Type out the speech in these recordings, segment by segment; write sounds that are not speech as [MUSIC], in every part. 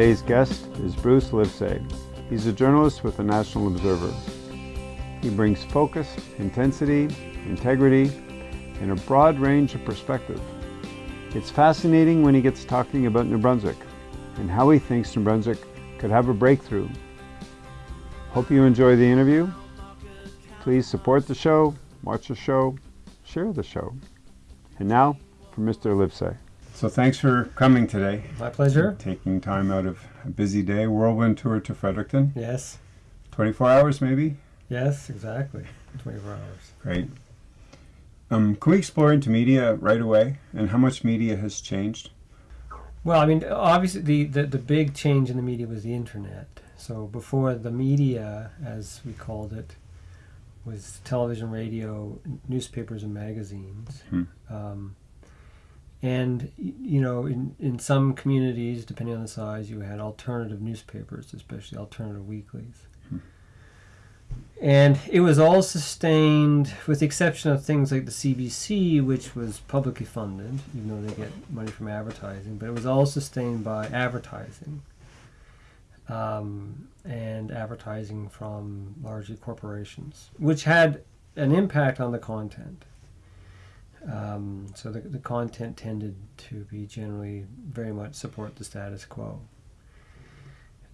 Today's guest is Bruce Livesey. He's a journalist with the National Observer. He brings focus, intensity, integrity, and a broad range of perspective. It's fascinating when he gets talking about New Brunswick and how he thinks New Brunswick could have a breakthrough. Hope you enjoy the interview. Please support the show, watch the show, share the show. And now for Mr. Livesey. So thanks for coming today. My pleasure. Taking time out of a busy day, whirlwind tour to Fredericton. Yes. 24 hours maybe? Yes, exactly. 24 hours. Great. Um, can we explore into media right away and how much media has changed? Well, I mean, obviously the, the, the big change in the media was the internet. So before the media, as we called it, was television, radio, newspapers, and magazines. Hmm. Um, and you know, in, in some communities, depending on the size, you had alternative newspapers, especially alternative weeklies. And it was all sustained, with the exception of things like the CBC, which was publicly funded, even though they get money from advertising, but it was all sustained by advertising. Um, and advertising from largely corporations, which had an impact on the content. Um, so the, the content tended to be generally very much support the status quo.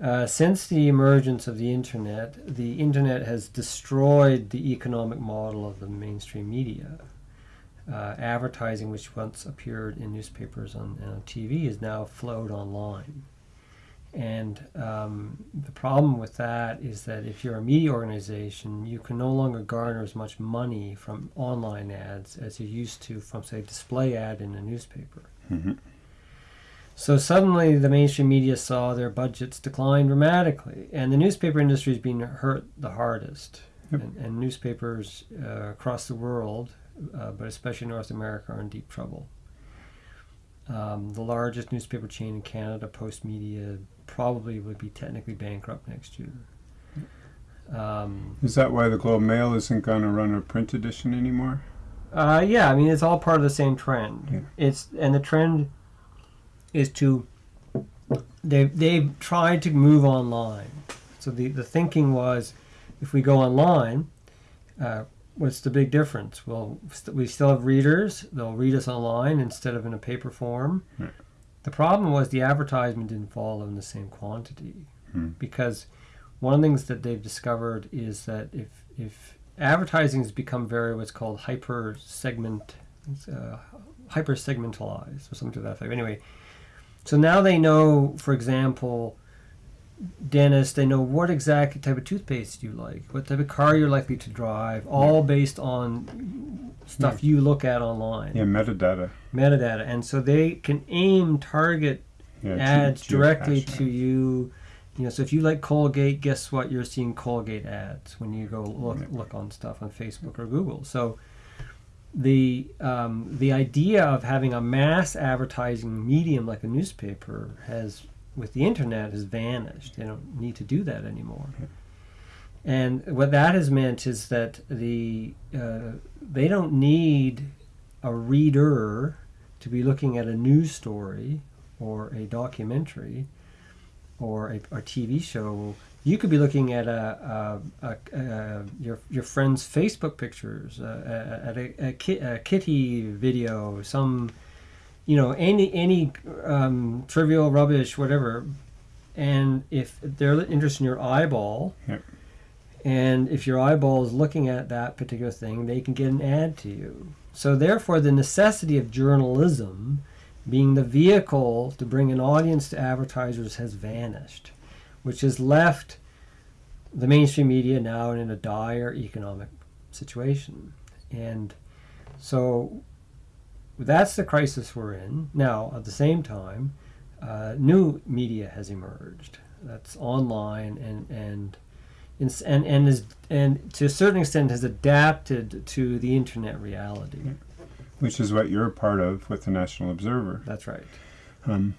Uh, since the emergence of the internet, the internet has destroyed the economic model of the mainstream media. Uh, advertising, which once appeared in newspapers and on, TV, is now flowed online. And um, the problem with that is that if you're a media organization, you can no longer garner as much money from online ads as you used to from, say, display ad in a newspaper. Mm-hmm. So suddenly the mainstream media saw their budgets decline dramatically, and the newspaper industry is being hurt the hardest. Yep. And, and newspapers uh, across the world, uh, but especially North America, are in deep trouble. Um, the largest newspaper chain in Canada, Postmedia, probably would be technically bankrupt next year. Um, Is that why the Globe Mail isn't going to run a print edition anymore? Uh, yeah, I mean it's all part of the same trend. Yeah. It's and the trend is to they they've tried to move online. So the the thinking was, if we go online, uh, what's the big difference? Well, st- we still have readers. They'll read us online instead of in a paper form. Right. The problem was the advertisement didn't follow in the same quantity Hmm. because one of the things that they've discovered is that if if advertising has become very what's called hyper segment uh, hyper segmentalized or something to that effect anyway so now they know for example dentists they know what exact type of toothpaste you like what type of car you're likely to drive all based on stuff you look at online Yeah, metadata. metadata and so they can aim target Yeah, ads directly to you. You know, so if you like Colgate, guess what? You're seeing Colgate ads when you go look look on stuff on Facebook or Google. So the um, the idea of having a mass advertising medium like a newspaper has, with the internet, has vanished. They don't need to do that anymore. And what that has meant is that the uh, they don't need a reader to be looking at a news story or a documentary or a, a TV show. You could be looking at a, a, a, your your friend's Facebook pictures, uh, at a kitty video, some you know any any um, trivial rubbish, whatever. And if they're interested in your eyeball, Yep. and if your eyeball is looking at that particular thing, they can get an ad to you. So therefore, the necessity of journalism being the vehicle to bring an audience to advertisers has vanished, which has left the mainstream media now in a dire economic situation. And so that's the crisis we're in. Now, at the same time, uh, new media has emerged that's online and, and and and is and to a certain extent has adapted to the internet reality. which is what you're a part of with the National Observer. That's right. Um,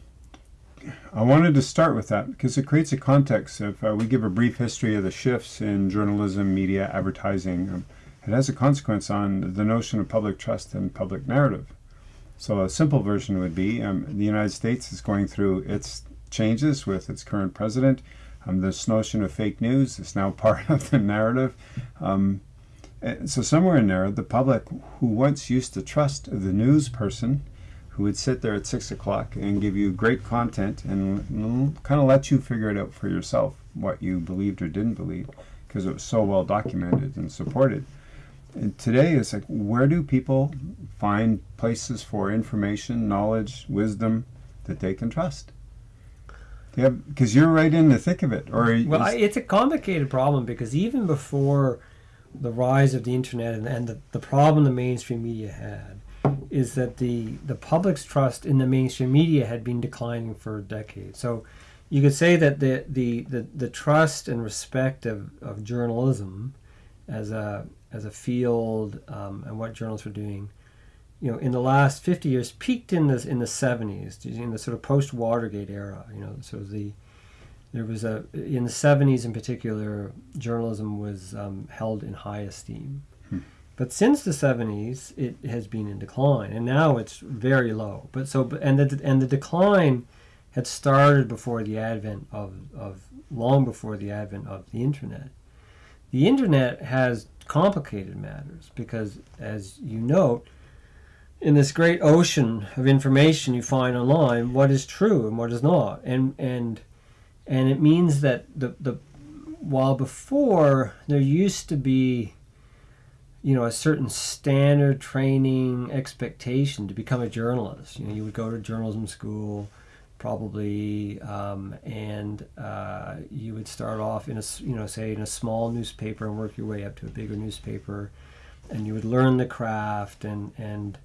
I wanted to start with that because it creates a context. If uh, we give a brief history of the shifts in journalism, media, advertising, um, it has a consequence on the notion of public trust and public narrative. So a simple version would be um, the United States is going through its changes with its current president. Um, this notion of fake news is now [LAUGHS] part of the narrative. Um, so somewhere in there, the public who once used to trust the news person, who would sit there at six o'clock and give you great content and kind of let you figure it out for yourself what you believed or didn't believe because it was so well documented and supported. And today it's like, where do people find places for information, knowledge, wisdom that they can trust? Yeah, because you're right in the thick of it. Or well, I, it's a complicated problem because even before the rise of the internet and, and the, the problem the mainstream media had is that the the public's trust in the mainstream media had been declining for decades. So you could say that the the, the, the trust and respect of, of journalism as a as a field um, and what journalists were doing, you know, in the last 50 years peaked in the in the 70s, in the sort of post Watergate era. You know, so the there was a in the 70s in particular, journalism was um, held in high esteem. Hmm. But since the 70s, it has been in decline, and now it's very low. But so and the and the decline had started before the advent of, of long before the advent of the internet. The internet has complicated matters because, as you note, in this great ocean of information you find online, what is true and what is not, and and and it means that the the while before there used to be you know a certain standard training expectation to become a journalist you know you would go to journalism school probably um, and uh, you would start off in a you know say in a small newspaper and work your way up to a bigger newspaper and you would learn the craft and and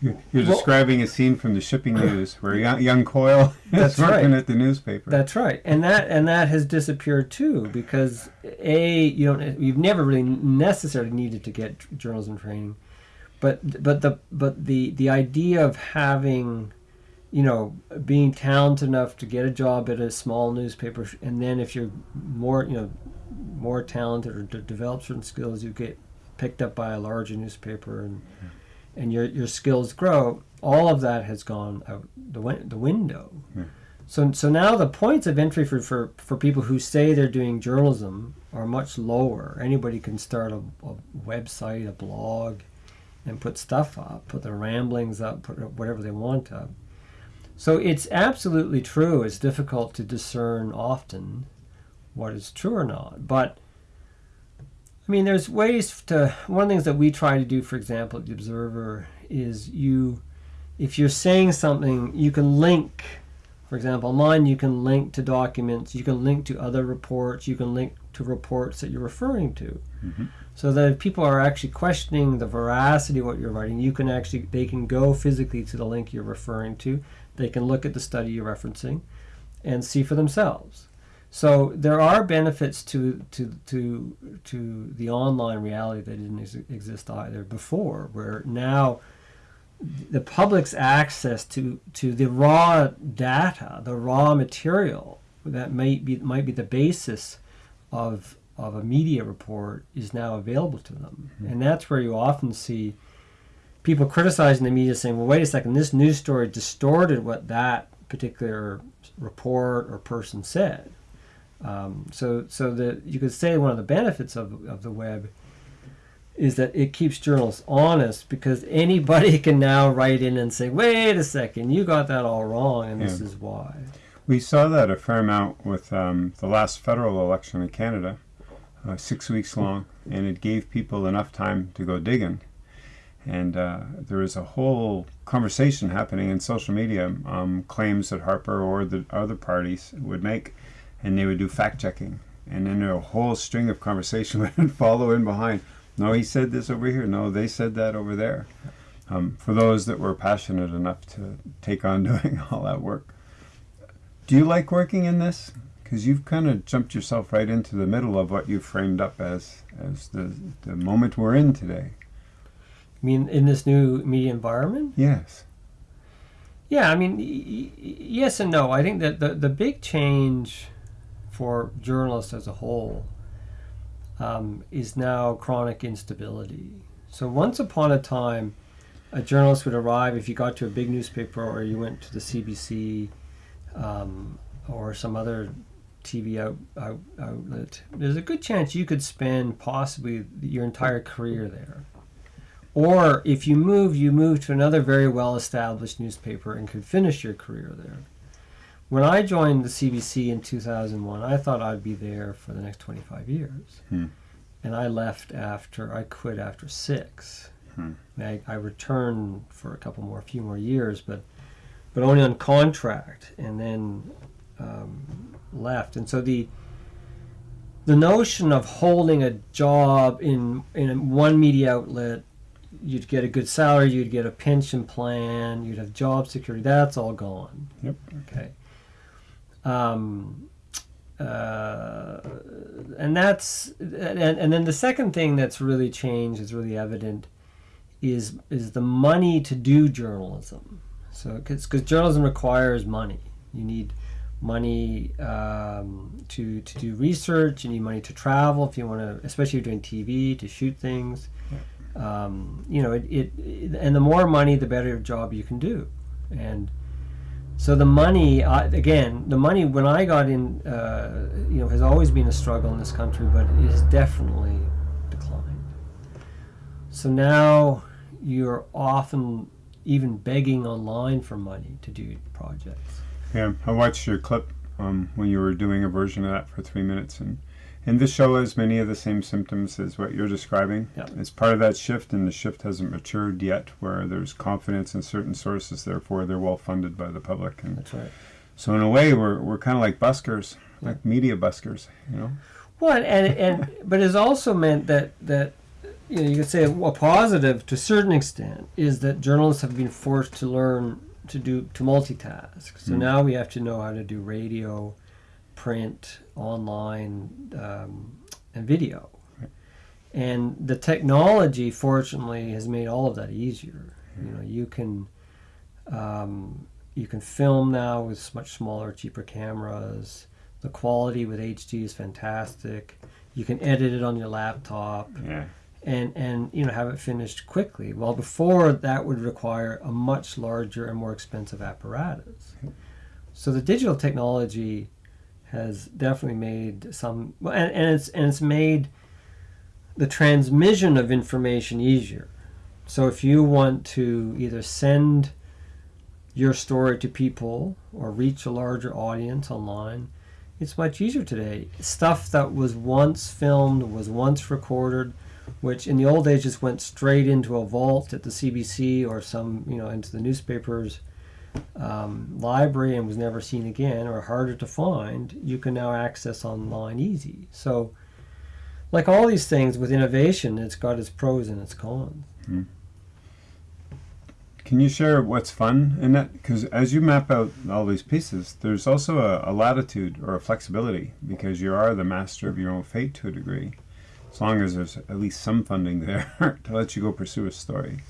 you're, you're well, describing a scene from the shipping news where young, young Quoyle [LAUGHS] is working right. at the newspaper. That's right, and that and that has disappeared too because a you don't you've never really necessarily needed to get journalism training, but but the but the the idea of having you know, being talented enough to get a job at a small newspaper, and then if you're more, you know, more talented or to develop certain skills, you get picked up by a larger newspaper, and yeah and your your skills grow, all of that has gone out the win- the window. Yeah. So so now the points of entry for, for, for people who say they're doing journalism are much lower. Anybody can start a, a website, a blog, and put stuff up, put their ramblings up, put whatever they want up. So it's absolutely true. It's difficult to discern often what is true or not, but I mean, there's ways to. One of the things that we try to do, for example, at the Observer, is you, if you're saying something, you can link. For example, online, you can link to documents, you can link to other reports, you can link to reports that you're referring to. Mm-hmm. So that if people are actually questioning the veracity of what you're writing, you can actually, they can go physically to the link you're referring to, they can look at the study you're referencing and see for themselves. So there are benefits to to to to the online reality that didn't ex- exist either before, where now the public's access to to the raw data, the raw material that might be might be the basis of of a media report is now available to them, mm-hmm. and that's where you often see people criticizing the media saying, "Well, wait a second, this news story distorted what that particular report or person said." Um, so, so that you could say one of the benefits of, of the web is that it keeps journalists honest because anybody [LAUGHS] can now write in and say, "Wait a second, you got that all wrong, and yeah. this is why." We saw that a fair amount with um, the last federal election in Canada, uh, six weeks long, and it gave people enough time to go digging. And uh, there was a whole conversation happening in social media, um, claims that Harper or the other parties would make and they would do fact checking. And then a whole string of conversation [LAUGHS] would follow in behind. No, he said this over here. No, they said that over there. Um, for those that were passionate enough to take on [LAUGHS] doing all that work. Do you like working in this? Because you've kind of jumped yourself right into the middle of what you framed up as as the, the moment we're in today. I mean, in this new media environment? Yes. Yeah, I mean, yes and no. I think that the, the big change for journalists as a whole um, is now chronic instability. So once upon a time, a journalist would arrive if you got to a big newspaper or you went to the CBC. um, or some other TV out, out, outlet, there's a good chance you could spend possibly your entire career there. Or if you move, you move to another very well established newspaper and could finish your career there. When I joined the CBC in 2001, I thought I'd be there for the next 25 years. Hmm. And I left after, I quit after six. Hmm. I, I returned for a couple more, a few more years, but but only on contract, and then um, left. And so the the notion of holding a job in in one media outlet, you'd get a good salary, you'd get a pension plan, you'd have job security. That's all gone. Yep. Okay. Um, uh, and that's and, and then the second thing that's really changed is really evident is is the money to do journalism. So because journalism requires money, you need money um, to to do research. You need money to travel if you want to, especially if you're doing TV to shoot things. Um, you know, it, it, it and the more money, the better job you can do, and so the money uh, again, the money when I got in, uh, you know, has always been a struggle in this country, but it has definitely declined. So now you're often even begging online for money to do projects. Yeah, I watched your clip um, when you were doing a version of that for three minutes, and and this show has many of the same symptoms as what you're describing. Yeah. It's part of that shift, and the shift hasn't matured yet, where there's confidence in certain sources, therefore they're well funded by the public, and That's right. so in a way, we're we're kind of like buskers, like media buskers, you know. Well, and and but it's also meant that that you know you could say a positive to a certain extent is that journalists have been forced to learn to do to multitask. So Mm. now we have to know how to do radio, print, online, um, and video. Right. And the technology, fortunately, has made all of that easier. You know, you can um, you can film now with much smaller, cheaper cameras. The quality with HD is fantastic. You can edit it on your laptop Yeah. And and you know have it finished quickly. Well, before that would require a much larger and more expensive apparatus. So the digital technology has definitely made some, and, and it's and it's made the transmission of information easier. So if you want to either send your story to people or reach a larger audience online, it's much easier today. Stuff that was once filmed, was once recorded, which in the old days just went straight into a vault at the CBC or some, you know, into the newspapers um, library and was never seen again or harder to find, you can now access online easy. So, like all these things with innovation, it's got its pros and its cons. Can you share what's fun in that? Because as you map out all these pieces, there's also a, a latitude or a flexibility because you are the master of your own fate to a degree, as long as there's at least some funding there [LAUGHS] to let you go pursue a story.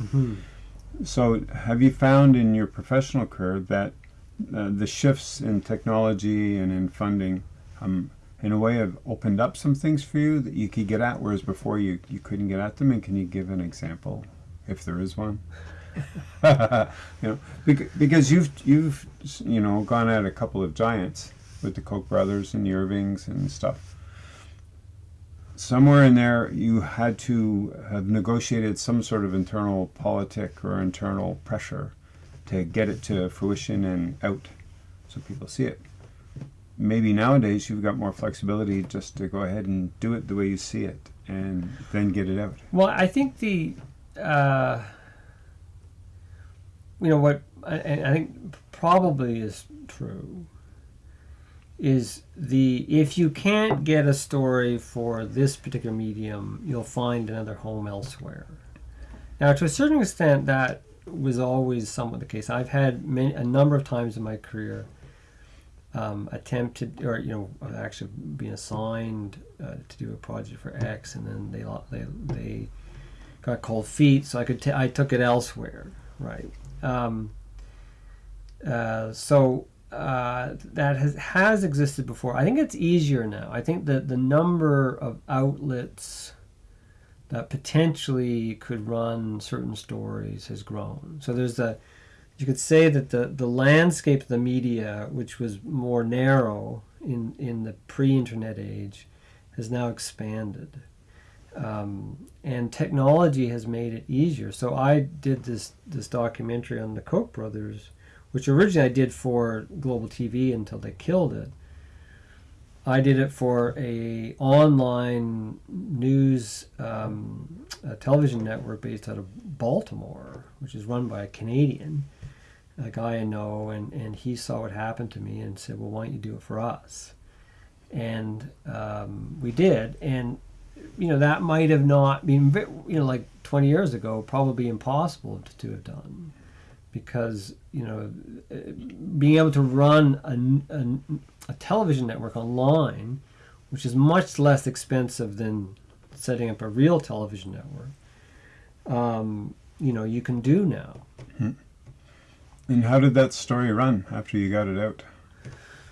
So, have you found in your professional career that uh, the shifts in technology and in funding, um, in a way, have opened up some things for you that you could get at, whereas before you, you couldn't get at them? And can you give an example, if there is one? [LAUGHS] you know, bec- because you've you've you know gone at a couple of giants with the Koch brothers and the Irvings and stuff. Somewhere in there, you had to have negotiated some sort of internal politic or internal pressure to get it to fruition and out, so people see it. Maybe nowadays you've got more flexibility just to go ahead and do it the way you see it, and then get it out. Well, I think the, uh, you know, what I, I think probably is true is the if you can't get a story for this particular medium, you'll find another home elsewhere. Now, to a certain extent, that was always somewhat the case. I've had many, a number of times in my career um, attempted, or you know, actually been assigned uh, to do a project for X, and then they they they got cold feet, so I could t- I took it elsewhere, right? Um, uh, so uh, that has has existed before. I think it's easier now. I think that the number of outlets that potentially could run certain stories has grown. So there's the you could say that the, the landscape of the media, which was more narrow in, in the pre internet age, has now expanded. Um, and technology has made it easier. So I did this, this documentary on the Koch brothers, which originally I did for Global TV until they killed it. I did it for a online news um, television network based out of Baltimore, which is run by a Canadian, a guy I know, and, and he saw what happened to me and said, "Well, why don't you do it for us?" And um, we did, and you know that might have not been, you know, like 20 years ago, probably impossible to, to have done, because you know, being able to run a, a, a television network online, which is much less expensive than setting up a real television network, um, you know, you can do now. Hmm. And how did that story run after you got it out?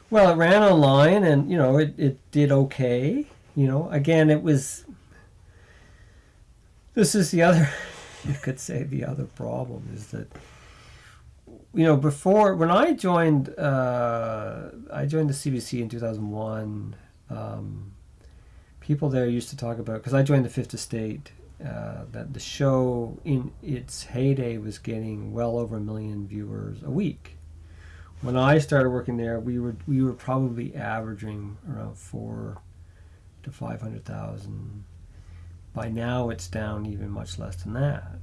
Well, it ran online, and you know, it, it did okay. You know, again, it was. This is the other, [LAUGHS] you could say, the other problem is that. You know, before when I joined, uh, I joined the CBC in two thousand one. Um, people there used to talk about because I joined the Fifth Estate. Uh, that the show in its heyday was getting well over a million viewers a week. When I started working there, we were we were probably averaging around four to five hundred thousand. By now, it's down even much less than that.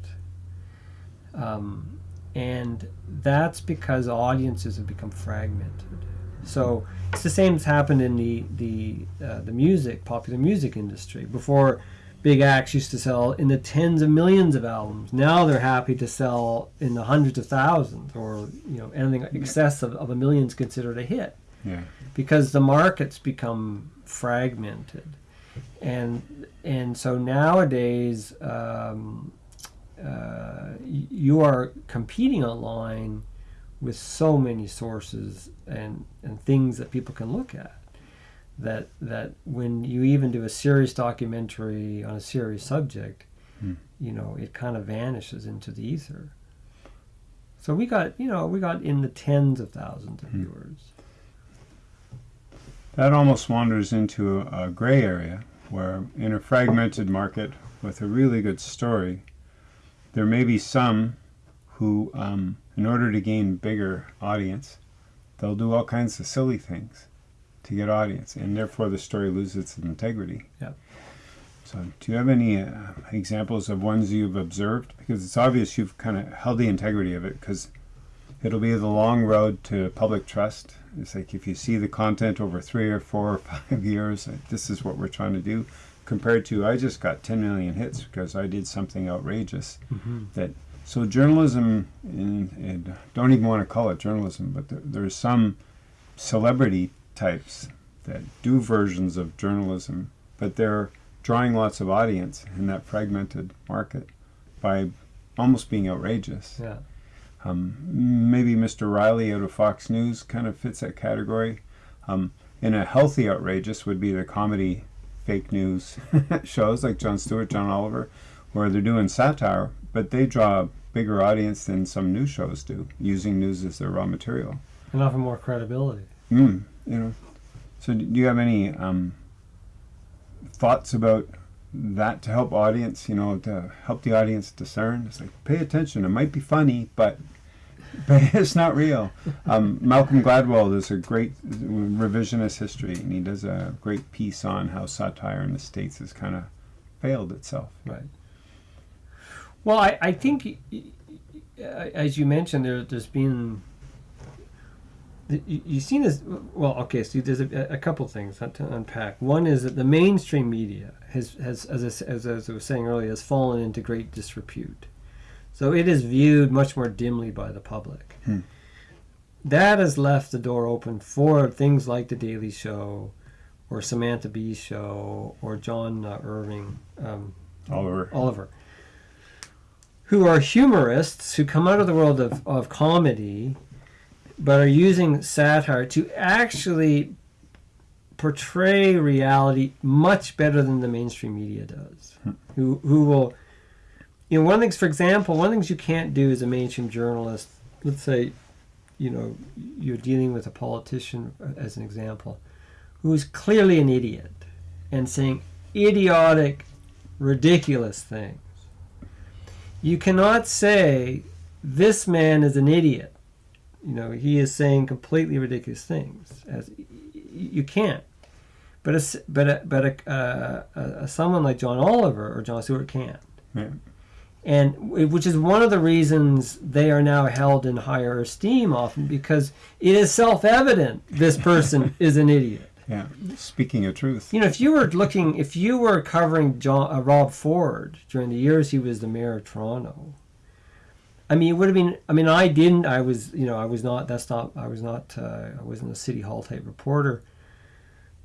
Um, and that's because audiences have become fragmented. So it's the same that's happened in the the uh, the music, popular music industry. Before, big acts used to sell in the tens of millions of albums. Now they're happy to sell in the hundreds of thousands, or you know anything excess of, of a million is considered a hit. Yeah. Because the market's become fragmented, and and so nowadays. Um, uh, you are competing online with so many sources and, and things that people can look at that that when you even do a serious documentary on a serious subject Hmm. you know it kind of vanishes into the ether so we got you know we got in the tens of thousands of Hmm. viewers That almost wanders into a, a gray area where, in a fragmented market with a really good story, there may be some who, um, in order to gain bigger audience, they'll do all kinds of silly things to get audience, and therefore the story loses its integrity. Yep. So, do you have any uh, examples of ones you've observed? Because it's obvious you've kind of held the integrity of it, because it'll be the long road to public trust. It's like if you see the content over three or four or [LAUGHS] five years, this is what we're trying to do. Compared to, I just got 10 million hits because I did something outrageous. That so journalism, in, in don't even want to call it journalism, but there, there's some celebrity types that do versions of journalism, but they're drawing lots of audience in that fragmented market by almost being outrageous. yeah Um, maybe Mr. Riley out of Fox News kind of fits that category. Um, in a healthy outrageous would be the comedy fake news [LAUGHS] shows like Jon Stewart, John Oliver, where they're doing satire, but they draw a bigger audience than some news shows do, using news as their raw material. and offer more credibility Mm, you know. So, do you have any um, thoughts about that to help audience? You know, to help the audience discern. It's like pay attention. It might be funny, but but it's not real. Um, Malcolm Gladwell does a great revisionist history, and he does a great piece on how satire in the states has kind of failed itself. Right. Well, I, I think, as you mentioned, there, there's been. You, you've seen this. Well, okay, so there's a, a couple things to unpack. One is that the mainstream media has, has as, I, as I was saying earlier, has fallen into great disrepute. So it is viewed much more dimly by the public. Hmm. That has left the door open for things like The Daily Show, or Samantha Bee Show, or John uh, Irving. Um, Oliver. Oliver, who are humorists who come out of the world of, of comedy, but are using satire to actually portray reality much better than the mainstream media does. Who who will, you know, one of the things, for example, one of the things you can't do as a mainstream journalist let's say, you know, you're dealing with a politician, uh, as an example, who's clearly an idiot and saying idiotic, ridiculous things. You cannot say this man is an idiot. You know, he is saying completely ridiculous things. As you can't. But a, but a, but a, uh, a, someone like John Oliver or Jon Stewart can't. Yeah. And which is one of the reasons they are now held in higher esteem often because it is self-evident this person [LAUGHS] is an idiot. Yeah, speaking of truth. You know, if you were looking, if you were covering John, uh, Rob Ford during the years he was the mayor of Toronto, I mean, it would have been. I mean, I didn't. I was, you know, I was not. That's not. I was not. Uh, I wasn't a city hall type reporter.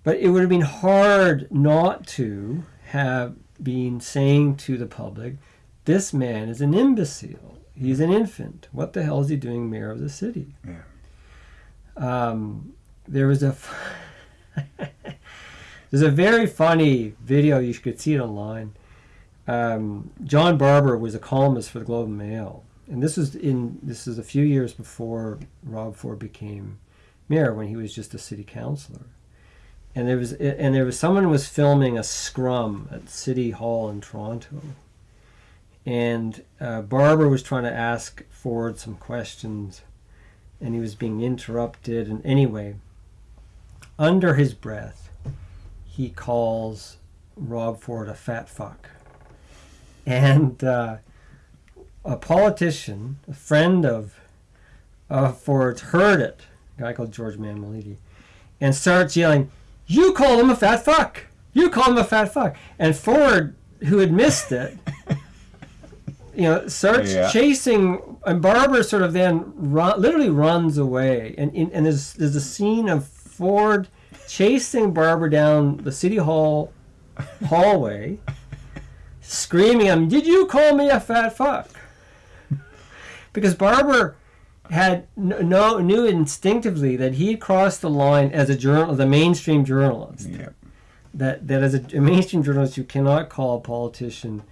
But it would have been hard not to have been saying to the public, "This man is an imbecile. He's an infant. What the hell is he doing, mayor of the city?" Yeah. Um, there was a. [LAUGHS] there's a very funny video. You could see it online. Um, John Barber was a columnist for the Globe and Mail and this was in this is a few years before Rob Ford became mayor when he was just a city councilor. And there was and there was someone was filming a scrum at City Hall in Toronto. And uh, was trying to ask Ford some questions, and he was being interrupted. And anyway, under his breath, he calls Rob Ford a fat fuck. And uh, a politician, a friend of uh, Ford's, heard it, a guy called George Mammoliti, and starts yelling, You call him a fat fuck! You call him a fat fuck! And Ford, who had missed it, [LAUGHS] you know, starts yeah. chasing, and Barber sort of then run, literally runs away. And, and there's, there's a scene of Ford chasing Barber down the city hall hallway, [LAUGHS] screaming him, Did you call me a fat fuck? because Barber had no knew instinctively that he had crossed the line as a journal, as a mainstream journalist. Yep. That that as a, a mainstream journalist, you cannot call a politician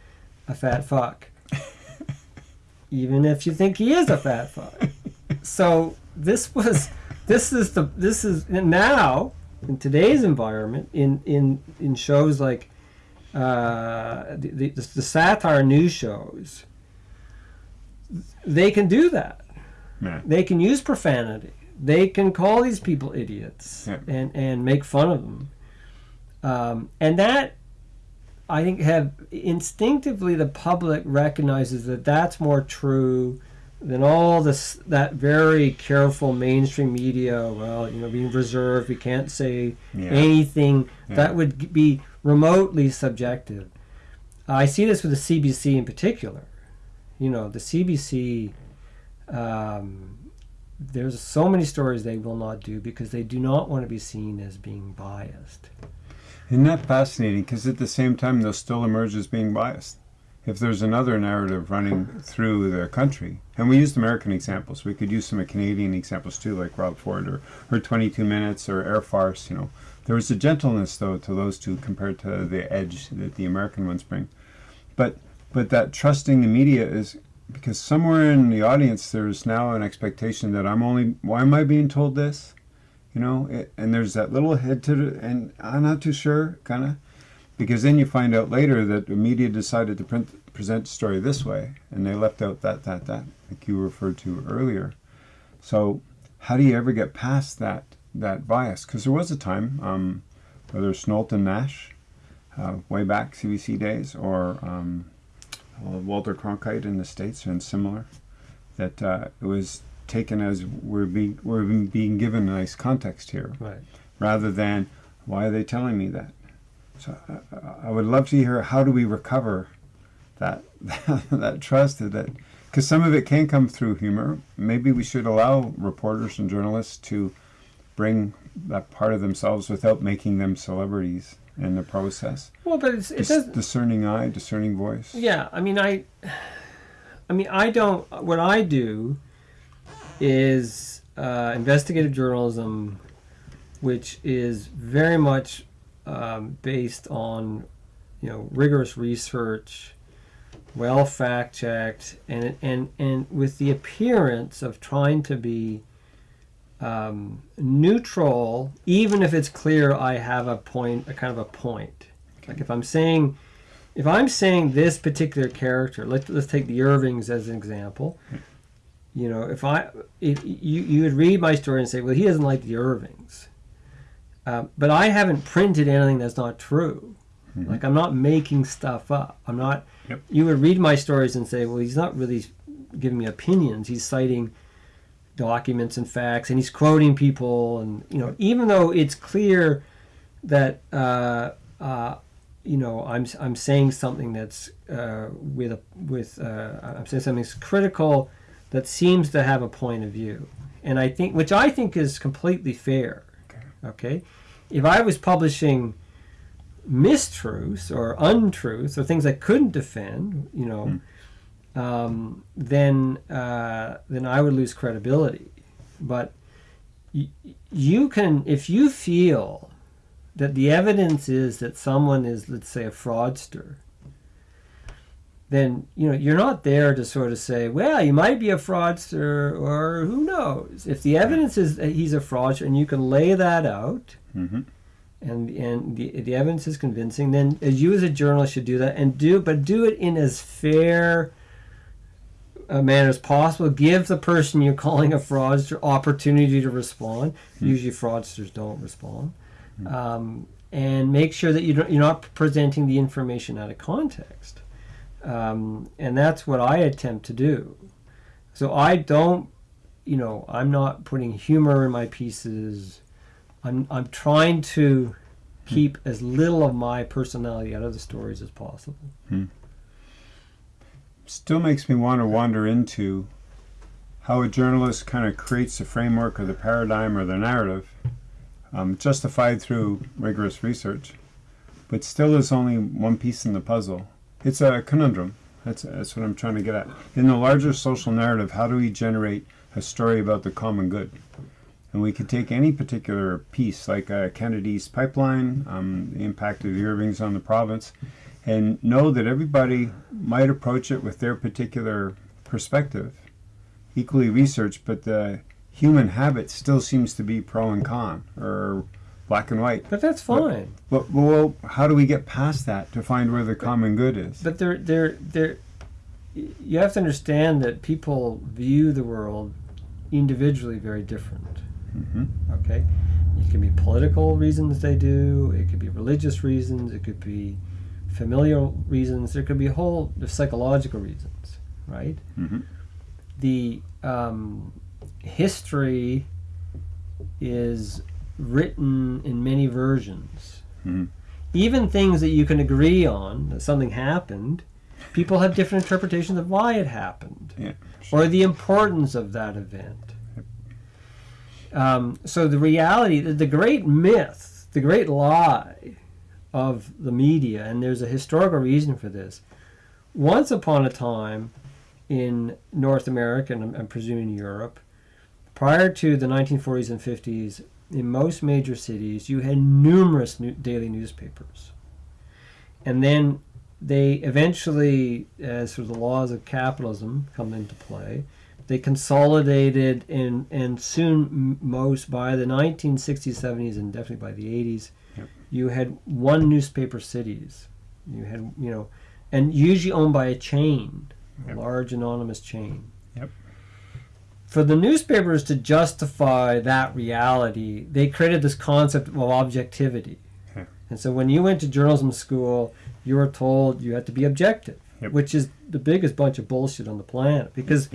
a fat fuck, even if you think he is a fat fuck. [LAUGHS] so this was this is the this is now in today's environment in in in shows like uh, the, the, the satire news shows they can do that. Yeah. They can use profanity. They can call these people idiots yeah. and, and make fun of them. Um, and that, I think, have instinctively the public recognizes that that's more true than all this that very careful mainstream media. Well, you know, being reserved, we can't say yeah. anything that would be remotely subjective. I see this with the CBC in particular you know, the CBC, um, there's so many stories they will not do because they do not want to be seen as being biased. Isn't that fascinating? Because at the same time, they'll still emerge as being biased. If there's another narrative running through their country, and we used American examples, we could use some Canadian examples too, like Rob Ford or, or 22 Minutes or Air Farce, you know. There was a gentleness, though, to those two compared to the edge that the American ones bring. But but that trusting the media is because somewhere in the audience there's now an expectation that I'm only why am I being told this you know it, and there's that little head to the, and I'm not too sure kind of because then you find out later that the media decided to print, present the story this way and they left out that that that like you referred to earlier. So how do you ever get past that that bias? Because there was a time um, whether Knowlton Nash uh, way back CBC days or um, uh, Walter Cronkite in the States and similar, that uh, it was taken as we're being, we're being given a nice context here, right. rather than why are they telling me that? So uh, I would love to hear how do we recover that [LAUGHS] that trust that because some of it can come through humor. Maybe we should allow reporters and journalists to bring that part of themselves without making them celebrities in the process. Well, but it's, it does discerning eye, discerning voice. Yeah, I mean, I, I mean, I don't. What I do is uh, investigative journalism, which is very much um, based on, you know, rigorous research, well fact checked, and and and with the appearance of trying to be um, neutral, even if it's clear I have a point, a kind of a point. Like if I'm saying, if I'm saying this particular character, let's let's take the Irvings as an example. You know, if I if you you would read my story and say, well, he doesn't like the Irvings, uh, but I haven't printed anything that's not true. Mm-hmm. Like I'm not making stuff up. I'm not. Yep. You would read my stories and say, well, he's not really giving me opinions. He's citing documents and facts, and he's quoting people, and you know, even though it's clear that uh, uh, you know I'm I'm saying something that's uh, with a with uh, I'm saying something that's critical that seems to have a point of view, and I think which I think is completely fair. Okay, okay? if I was publishing mistruths or untruths or things I couldn't defend, you know. Mm um, then uh, then I would lose credibility. But y- you can, if you feel that the evidence is that someone is, let's say, a fraudster, then you know you're not there to sort of say, well, you might be a fraudster, or who knows. If the evidence is that he's a fraudster, and you can lay that out. Mm-hmm and and the, the evidence is convincing, then you as a journalist should do that and do but do it in as fair a manner as possible. Give the person you're calling a fraudster opportunity to respond. Mm. Usually, fraudsters don't respond. Mm. Um, and make sure that you don't, you're not presenting the information out of context. Um, and that's what I attempt to do. So I don't, you know, I'm not putting humor in my pieces. I'm, I'm trying to hmm. keep as little of my personality out of the stories as possible. Hmm still makes me want to wander into how a journalist kind of creates the framework or the paradigm or the narrative, um, justified through rigorous research, but still is only one piece in the puzzle. It's a conundrum. That's, that's what I'm trying to get at. In the larger social narrative, how do we generate a story about the common good? And we could take any particular piece, like uh, Kennedy's pipeline, um, the impact of the Irvings on the province, and know that everybody might approach it with their particular perspective, equally researched, but the human habit still seems to be pro and con or black and white. But that's fine. But, but well, how do we get past that to find where the but, common good is? But there, there, there. You have to understand that people view the world individually very different. Mm-hmm. Okay, it can be political reasons they do. It could be religious reasons. It could be familial reasons. There could be a whole psychological reasons, right? Mm-hmm. The um, history is written in many versions. Mm-hmm. Even things that you can agree on that something happened, people have different interpretations of why it happened yeah, sure. or the importance of that event. Um, so the reality, the great myth, the great lie of the media, and there's a historical reason for this. Once upon a time in North America, and I'm, I'm presuming Europe, prior to the 1940s and 50s, in most major cities, you had numerous new daily newspapers. And then they eventually, as sort of the laws of capitalism come into play, they consolidated and, and soon most by the 1960s, 70s, and definitely by the 80s, you had one newspaper cities. You had, you know, and usually owned by a chain, yep. a large anonymous chain. Yep. For the newspapers to justify that reality, they created this concept of objectivity. Okay. And so when you went to journalism school, you were told you had to be objective, yep. which is the biggest bunch of bullshit on the planet because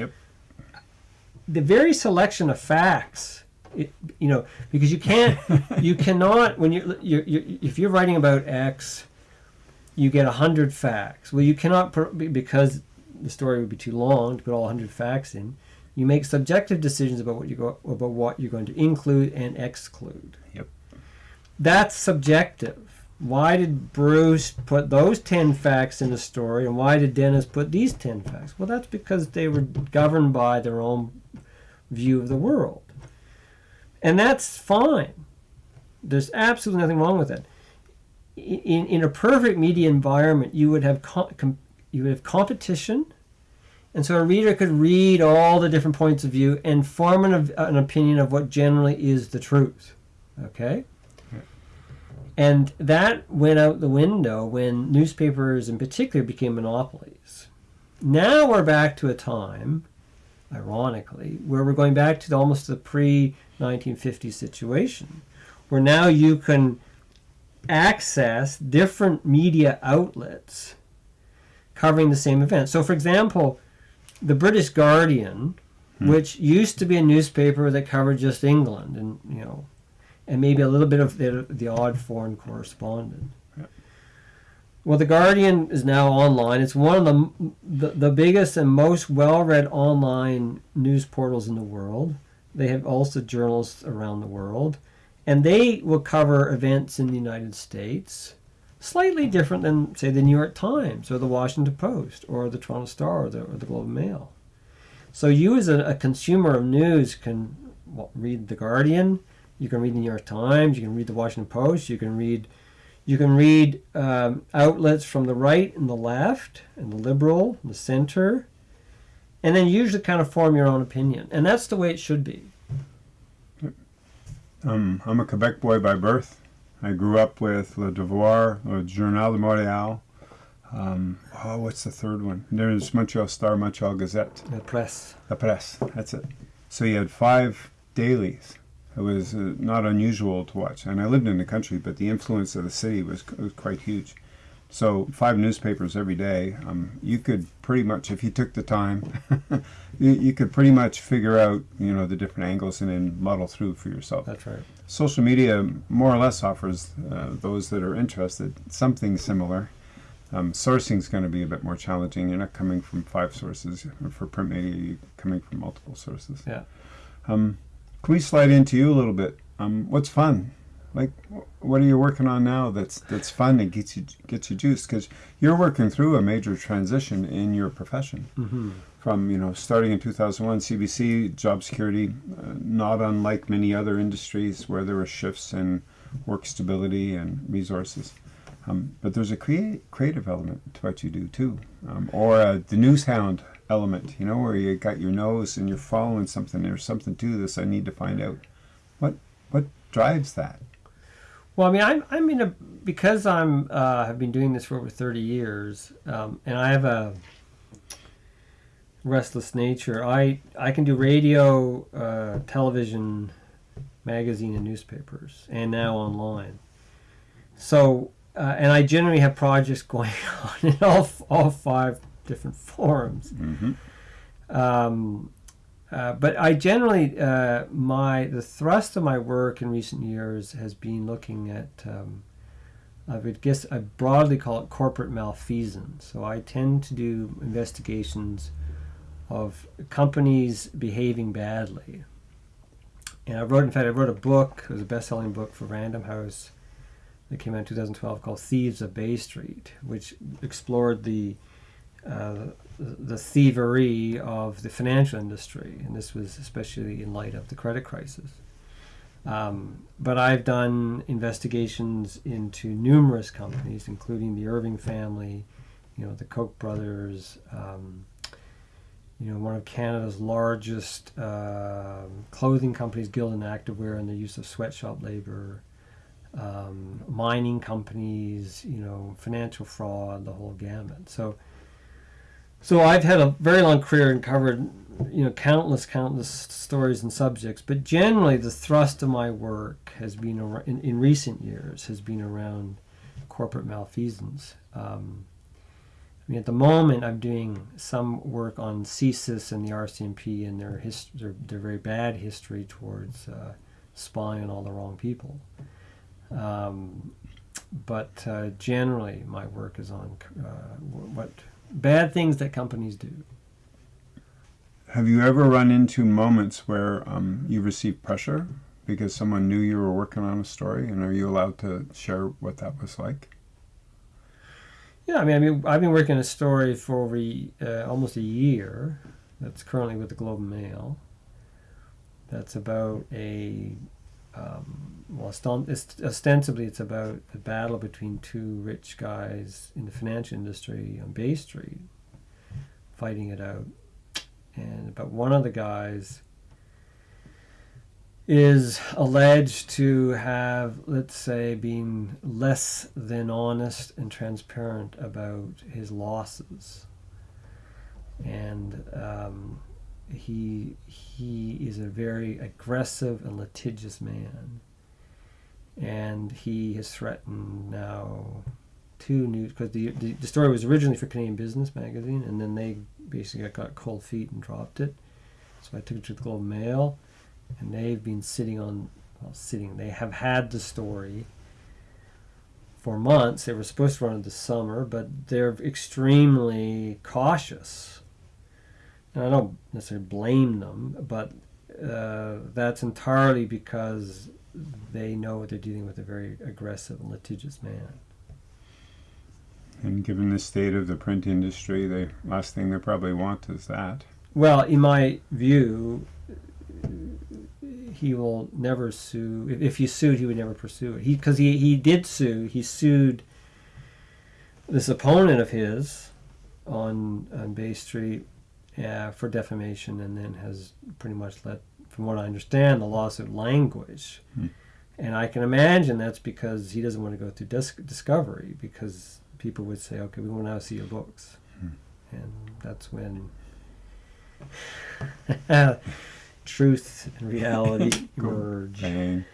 the very selection of facts it, you know, because you can't, [LAUGHS] you cannot when you're, you're, you're, if you're writing about X, you get a hundred facts. Well, you cannot because the story would be too long to put all hundred facts in. You make subjective decisions about what you go about what you're going to include and exclude. Yep. That's subjective. Why did Bruce put those 10 facts in the story and why did Dennis put these 10 facts? Well, that's because they were governed by their own view of the world. And that's fine. There's absolutely nothing wrong with that. In, in a perfect media environment, you would have you would have competition, and so a reader could read all the different points of view and form an, an opinion of what generally is the truth. Okay? And that went out the window when newspapers in particular became monopolies. Now we're back to a time, ironically, where we're going back to the, almost the pre 1950 situation, where now you can access different media outlets covering the same event. So, for example, the British Guardian, hmm. which used to be a newspaper that covered just England and you know and maybe a little bit of the, the odd foreign correspondent. Well, the Guardian is now online. It's one of the, the, the biggest and most well-read online news portals in the world. They have also journalists around the world, and they will cover events in the United States, slightly different than, say, the New York Times or the Washington Post or the Toronto Star or the, or the Globe and Mail. So you, as a, a consumer of news, can well, read the Guardian you can read the New York Times. You can read the Washington Post. You can read, you can read um, outlets from the right and the left, and the liberal, and the center, and then usually kind of form your own opinion. And that's the way it should be. Um, I'm a Quebec boy by birth. I grew up with Le Devoir, Le Journal de Montréal. Um, oh, what's the third one? There's Montreal Star, Montreal Gazette. La Presse. La Presse, that's it. So you had five dailies it was uh, not unusual to watch. And I lived in the country, but the influence of the city was, was quite huge. So five newspapers every day. Um, you could pretty much, if you took the time, [LAUGHS] you, you, could pretty much figure out, you know, the different angles and then muddle through for yourself. That's right. Social media more or less offers uh, those that are interested something similar. Um, sourcing is going to be a bit more challenging. You're not coming from five sources for print media. You're coming from multiple sources. Yeah. Um, can we slide into you a little bit? Um, what's fun? Like, what are you working on now that's that's fun and gets you gets you juiced? Because you're working through a major transition in your profession. Mm-hmm. From you know starting in 2001, CBC job security, uh, not unlike many other industries where there were shifts in work stability and resources. Um, but there's a create, creative element to what you do too, um, or uh, the news hound element, you know, where you got your nose and you're following something. There's something to this. I need to find out. What what drives that? Well, I mean, I'm I'm in a because I'm uh, have been doing this for over 30 years, um, and I have a restless nature. I I can do radio, uh, television, magazine, and newspapers, and now online. So, uh, and I generally have projects [LAUGHS] going on in all all five different forums. Mm-hmm. Um, uh, but I generally uh, my the thrust of my work in recent years has been looking at um, I would guess I broadly call it corporate malfeasance. So I tend to do investigations of companies behaving badly. And I wrote, in fact, I wrote a book. It was a best-selling book for Random House that came out in 2012 called Thieves of Bay Street, which explored the uh, the thievery of the financial industry, and this was especially in light of the credit crisis. Um, but I've done investigations into numerous companies, including the Irving family, you know, the Koch brothers, um, you know, one of Canada's largest uh, clothing companies, Gildan Activewear, and the use of sweatshop labor, um, mining companies, you know, financial fraud, the whole gamut. So so I've had a very long career and covered, you know, countless, countless stories and subjects. But generally, the thrust of my work has been around, in, in recent years has been around corporate malfeasance. Um, I mean, at the moment, I'm doing some work on CSIS and the RCMP and their, hist- their, their very bad history towards uh, spying on all the wrong people. Um, but uh, generally, my work is on uh, what bad things that companies do. Have you ever run into moments where um, you received pressure because someone knew you were working on a story, and are you allowed to share what that was like? Yeah, I mean, I mean, I've been working a story for over uh, almost a year. That's currently with the Globe and Mail. That's about a um, well, ostensibly it's about a battle between two rich guys in the financial industry on Bay Street, fighting it out, and but one of the guys is alleged to have, let's say, been less than honest and transparent about his losses, and um, he he is a very aggressive and litigious man, and he has threatened now two news because the, the the story was originally for Canadian Business Magazine, and then they basically got cold feet and dropped it. So I took it to the Globe Mail, and they've been sitting on well sitting. They have had the story for months. They were supposed to run it this summer, but they're extremely cautious and I don't necessarily blame them, but uh, that's entirely because they know they're dealing with a very aggressive and litigious man. And given the state of the print industry, the last thing they probably want is that. Well, in my view, he will never sue. If, if he sued, he would never pursue it. He because he, he did sue. He sued this opponent of his on on Bay Street uh, for defamation, and then has pretty much let, from what I understand, the lawsuit language. Hmm. And I can imagine that's because he doesn't want to go through dis- discovery because people would say, "Okay, we want to now see your books," Hmm. and that's when [LAUGHS] truth and reality. [LAUGHS] Bang.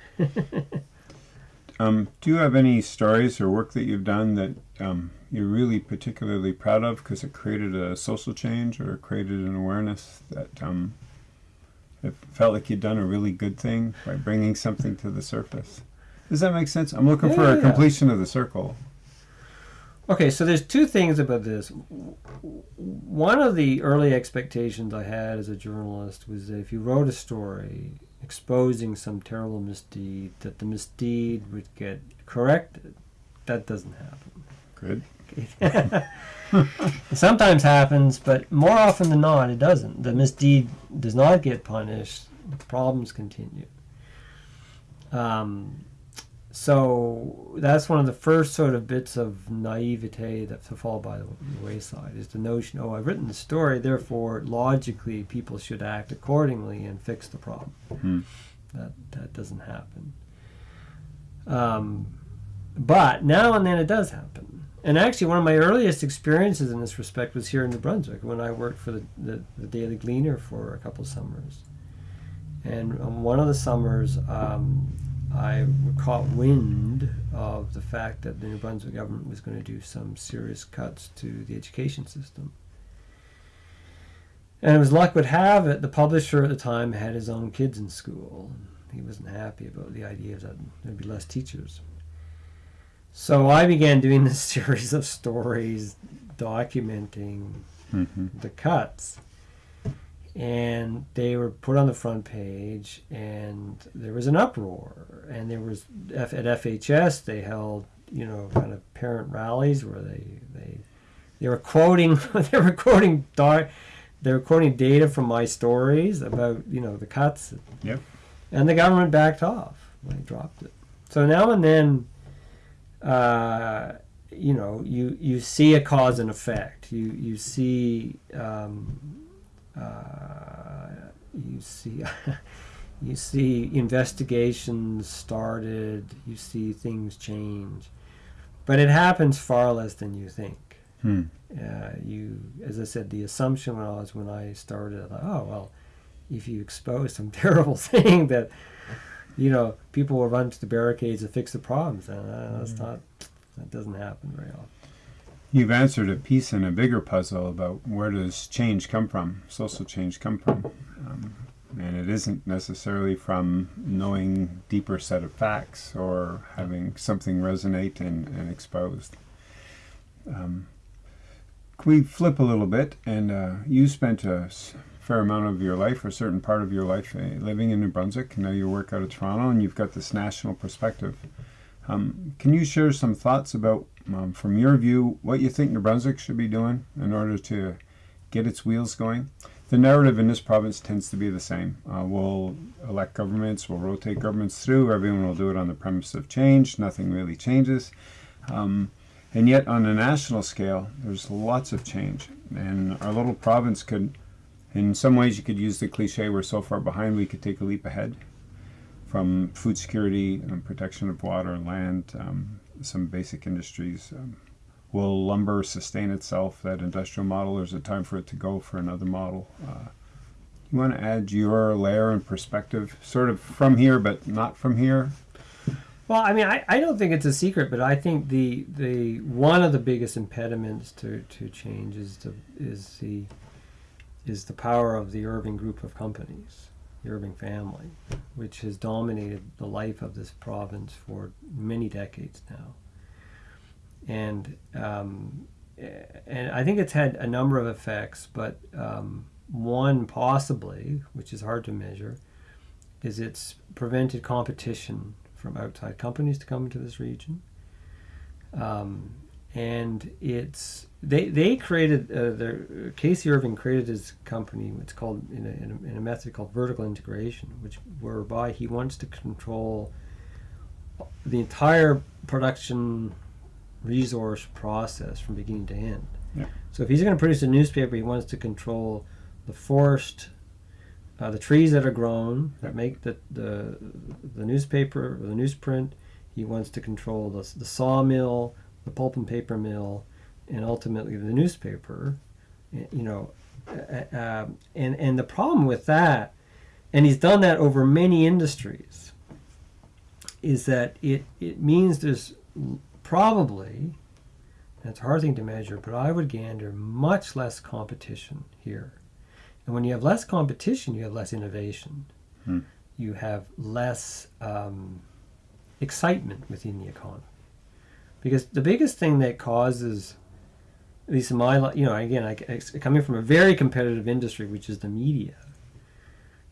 um, do you have any stories or work that you've done that um, you're really particularly proud of because it created a social change or created an awareness that um, it felt like you'd done a really good thing by bringing something to the surface? Does that make sense? I'm looking Yeah, for a yeah. completion of the circle. Okay, so there's two things about this. One of the early expectations I had as a journalist was that if you wrote a story exposing some terrible misdeed, that the misdeed would get corrected. That doesn't happen. Good. It [LAUGHS] sometimes happens, but more often than not, it doesn't. The misdeed does not get punished. The problems continue. Um, so that's one of the first sort of bits of naivete that to fall by the wayside is the notion, oh, I've written the story, therefore logically people should act accordingly and fix the problem. Hmm. That that doesn't happen. Um, but now and then it does happen. And actually, one of my earliest experiences in this respect was here in New Brunswick when I worked for the, the, the Daily Gleaner for a couple summers. And on one of the summers, um, I caught wind of the fact that the New Brunswick government was going to do some serious cuts to the education system. And as luck would have it, the publisher at the time had his own kids in school. He wasn't happy about the idea that there'd be less teachers. So I began doing this [LAUGHS] series of stories documenting hmm the cuts. And they were put on the front page, and there was an uproar. And there was at FHS they held, you know, kind of parent rallies where they they they were quoting [LAUGHS] they were quoting doc, they were quoting data from my stories about you know the cuts. Yep. And the government backed off. They dropped it. So now and then, uh, you know, you, you see a cause and effect. You you see um, uh, you see [LAUGHS] you see investigations started. You see things change, but it happens far less than you think. Hmm. Uh, you, as I said, the assumption when I was when I started, I thought, oh well, if you expose some [LAUGHS] terrible thing that you know people will run to the barricades and fix the problems, and uh, that's not that doesn't happen very often. You've answered a piece in a bigger puzzle about where does change come from, social change come from. Um, and it isn't necessarily from knowing deeper set of facts or having something resonate and, and exposed. Um, can we flip a little bit? And uh, you spent a s- fair amount of your life, or a certain part of your life, uh, living in New Brunswick. Now you work out of Toronto, and you've got this national perspective. Um, can you share some thoughts about, um, from your view, what you think New Brunswick should be doing in order to get its wheels going? the narrative in this province tends to be the same. Uh, we'll elect governments, we'll rotate governments through, everyone will do it on the premise of change, nothing really changes. Um, and yet, on a national scale, there's lots of change. And our little province could, in some ways, you could use the cliche we're so far behind, we could take a leap ahead from food security and protection of water and land, um, some basic industries. Um, will lumber sustain itself, that industrial model, or is it time for it to go for another model? Uh, you want to add your layer and perspective, sort of from here, but not from here? Well, I mean, I, I don't think it's a secret, but I think the the one of the biggest impediments to, to change is the is the is the power of the Irving group of companies, the Irving family, which has dominated the life of this province for many decades now and um, and I think it's had a number of effects, but um, one possibly, which is hard to measure, is it's prevented competition from outside companies to come into this region. Um, and it's they they created uh, their K.C. Irving created his company. It's called in a, in a, in a method called vertical integration, which whereby he wants to control the entire production resource process from beginning to end. Yeah. So if he's going to produce a newspaper, he wants to control the forest, uh, the trees that are grown that make the, the the newspaper or the newsprint. He wants to control the, the sawmill, the pulp and paper mill, and ultimately the newspaper. You know, uh, uh, and and the problem with that, and he's done that over many industries, is that it it means there's probably, it's a hard thing to measure, but I would gander much less competition here. And when you have less competition, you have less innovation. Hmm. You have less um, excitement within the economy. Because the biggest thing that causes, at least in my, you know, again, I, I, coming from a very competitive industry, which is the media,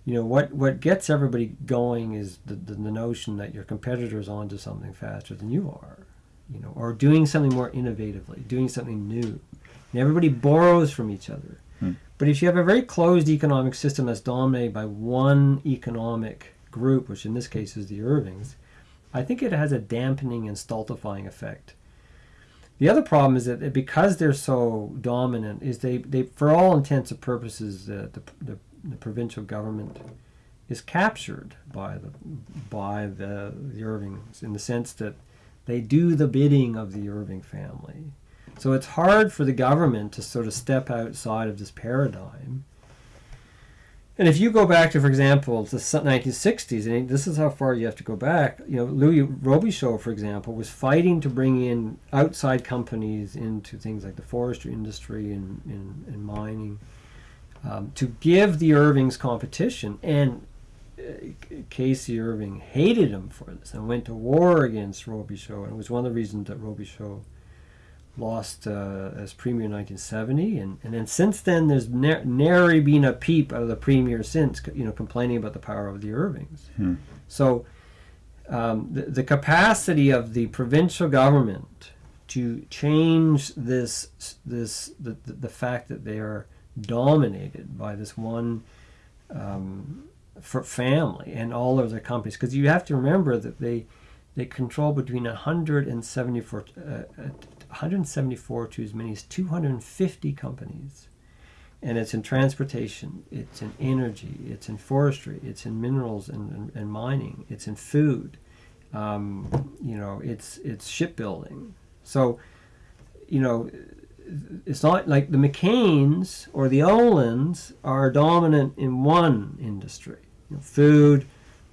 you know, what, what gets everybody going is the, the, the notion that your competitor's onto something faster than you are you know, or doing something more innovatively, doing something new. And everybody borrows from each other. Hmm. But if you have a very closed economic system that's dominated by one economic group, which in this case is the Irvings, I think it has a dampening and stultifying effect. The other problem is that because they're so dominant, is they, they for all intents and purposes, the, the, the, the provincial government is captured by the by the, the Irvings in the sense that they do the bidding of the Irving family. So it's hard for the government to sort of step outside of this paradigm. And if you go back to, for example, the 1960s, and this is how far you have to go back, you know, Louis Robichaud, for example, was fighting to bring in outside companies into things like the forestry industry and, and, and mining um, to give the Irvings competition. And K.C. Irving hated him for this and went to war against Robichaud. And it was one of the reasons that Robichaud lost uh, as premier in 1970. And, and then since then, there's ne- nary been a peep out of the premier since, you know, complaining about the power of the Irvings. Hmm. So um, the, the capacity of the provincial government to change this, this the, the, the fact that they are dominated by this one um, for family and all of their companies because you have to remember that they they control between 174 uh, 174 to as many as 250 companies. And it's in transportation it's in energy it's in forestry it's in minerals and, and, and mining it's in food. Um, you know it's it's shipbuilding. So you know it's not like the McCains or the Olands are dominant in one industry. You know, food,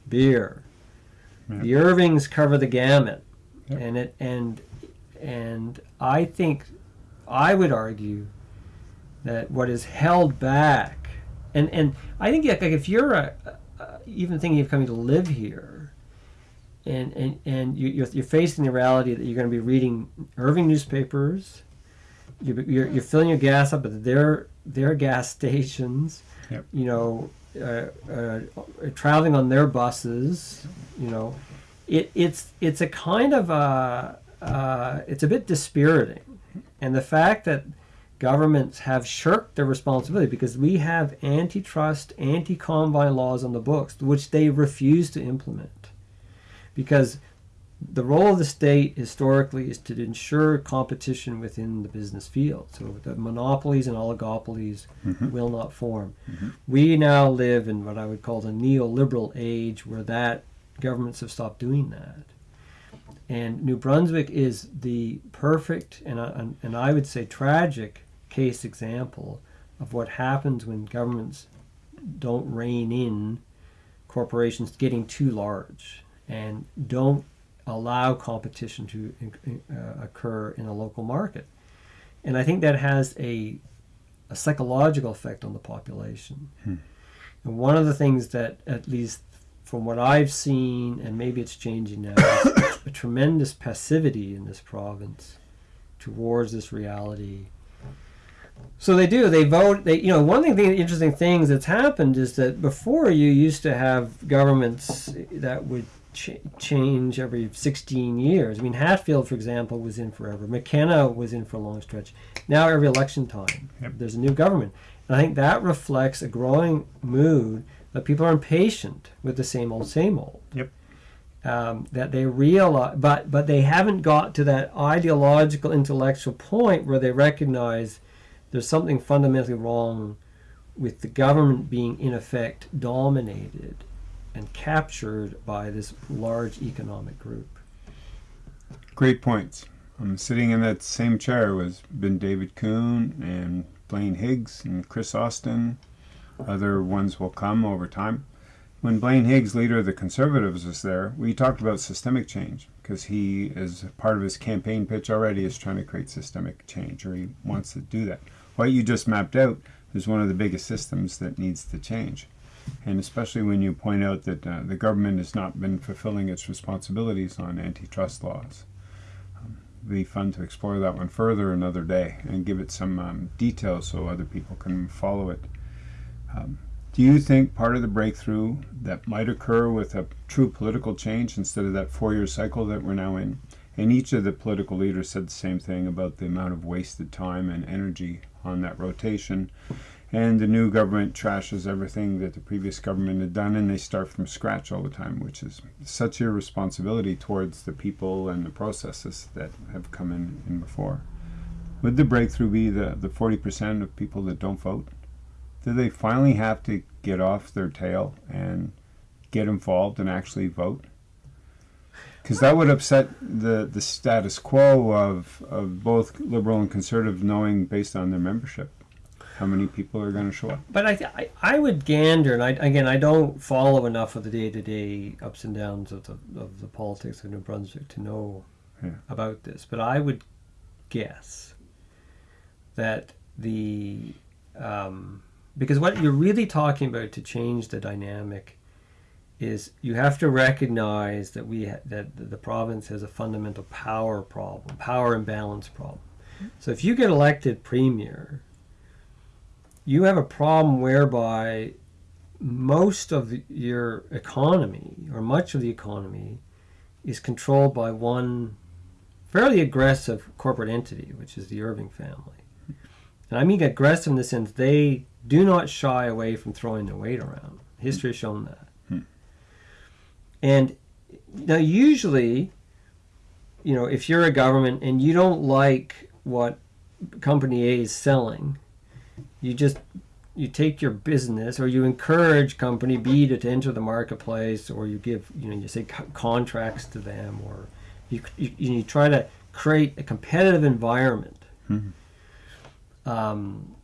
beer. The Irvings cover the gamut, yep. and it and and I think I would argue that what is held back, and and I think like if you're a, a, even thinking of coming to live here, and and and you, you're, you're facing the reality that you're going to be reading Irving newspapers, you're, you're, you're filling your gas up at their their gas stations, yep. you know uh, uh, traveling on their buses, you know, it, it's it's a kind of a uh, it's a bit dispiriting, and the fact that governments have shirked their responsibility because we have antitrust, anti combine laws on the books, which they refuse to implement. Because the role of the state historically is to ensure competition within the business field. So the monopolies and oligopolies Mhm. will not form. Mhm. We now live in what I would call the neoliberal age where that governments have stopped doing that. And New Brunswick is the perfect and, uh, and, I would say tragic case example of what happens when governments don't rein in corporations getting too large and don't allow competition to uh, occur in a local market. And I think that has a, a psychological effect on the population. Hmm. And one of the things that, at least from what I've seen, and maybe it's changing now, [COUGHS] a tremendous passivity in this province towards this reality. So they do. They vote. They, you know, one thing, the interesting things that's happened is that before you used to have governments that would ch- change every 16 years. I mean, Hatfield, for example, was in forever. McKenna was in for a long stretch. Now, every election time, Yep. there's a new government. And I think that reflects a growing mood that people are impatient with the same old, same old. Yep. Um, that they realize, but but they haven't got to that ideological, intellectual point where they recognize there's something fundamentally wrong with the government being in effect dominated and captured by this large economic group. Great points. I'm sitting in that same chair was been David Coon and Blaine Higgs and Kris Austin. Other ones will come over time. When Blaine Higgs, leader of the Conservatives, was there, we talked about systemic change because he, is part of his campaign pitch already, is trying to create systemic change, or he wants to do that. What you just mapped out is one of the biggest systems that needs to change. And especially when you point out that uh, the government has not been fulfilling its responsibilities on antitrust laws. Um, be fun to explore that one further another day and give it some um, details so other people can follow it. Um, do you think part of the breakthrough that might occur with a true political change instead of that four year cycle that we're now in? And each of the political leaders said the same thing about the amount of wasted time and energy on that rotation. And the new government trashes everything that the previous government had done, and they start from scratch all the time, which is such irresponsibility towards the people and the processes that have come in, in before. Would the breakthrough be the, the 40% of people that don't vote? Do they finally have to get off their tail and get involved and actually vote? Because that would upset the, the status quo of, of both liberal and conservative knowing based on their membership how many people are going to show up. But I, I, I would gander, and I, again, I don't follow enough of the day-to-day ups and downs of the, of the politics of New Brunswick to know Yeah. about this. But I would guess that the um, because what you're really talking about to change the dynamic is you have to recognize that we ha- that the province has a fundamental power problem, power imbalance problem. So if you get elected premier, you have a problem whereby most of the, your economy or much of the economy is controlled by one fairly aggressive corporate entity, which is the Irving family. And I mean aggressive in the sense they do not shy away from throwing the weight around. History has shown that. Hmm. And now, usually, you know, if you're a government and you don't like what company A is selling, you just you take your business or you encourage company B to, to enter the marketplace or you give you know you say co- contracts to them or you, you, you try to create a competitive environment Mhm. um,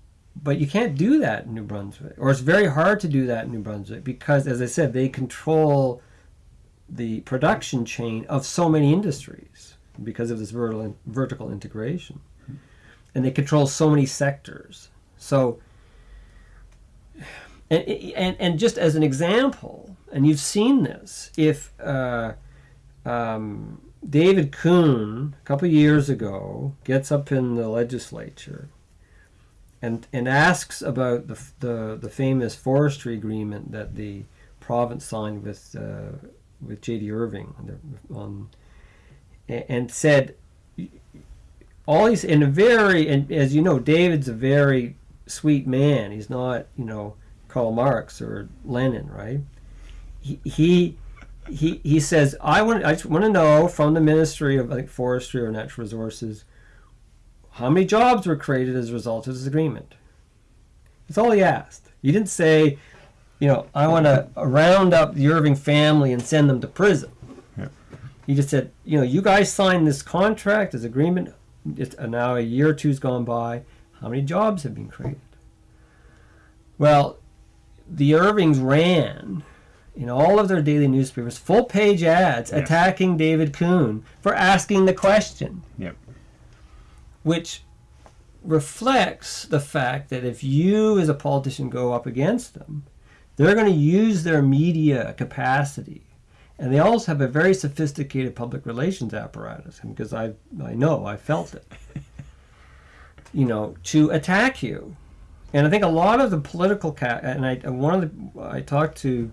but you can't do that in New Brunswick, or it's very hard to do that in New Brunswick because, as I said, they control the production chain of so many industries because of this vertical vertical integration, and they control so many sectors. So, and and, and just as an example, and you've seen this, if uh, um, David Coon a couple years ago gets up in the legislature and and asks about the the, the famous forestry agreement that the province signed with uh, with J.D. Irving on, on and said all these in a very and as you know, David's a very sweet man. He's not you know Karl Marx or Lenin, right? He he he, he says I want I just want to know from the Ministry of think Forestry or Natural Resources how many jobs were created as a result of this agreement. That's all he asked. He didn't say, you know, I want to round up the Irving family and send them to prison. Yeah. He just said, you know, you guys signed this contract, this agreement. It's now a year or two's gone by. How many jobs have been created? Well, the Irvings ran in all of their daily newspapers full page ads Yes. attacking David Coon for asking the question Yep. Which reflects the fact that if you as a politician go up against them, they're going to use their media capacity. And they also have a very sophisticated public relations apparatus, because I, I know, I felt it, [LAUGHS] you know, to attack you. And I think a lot of the political, ca- and I, one of the, I talked to,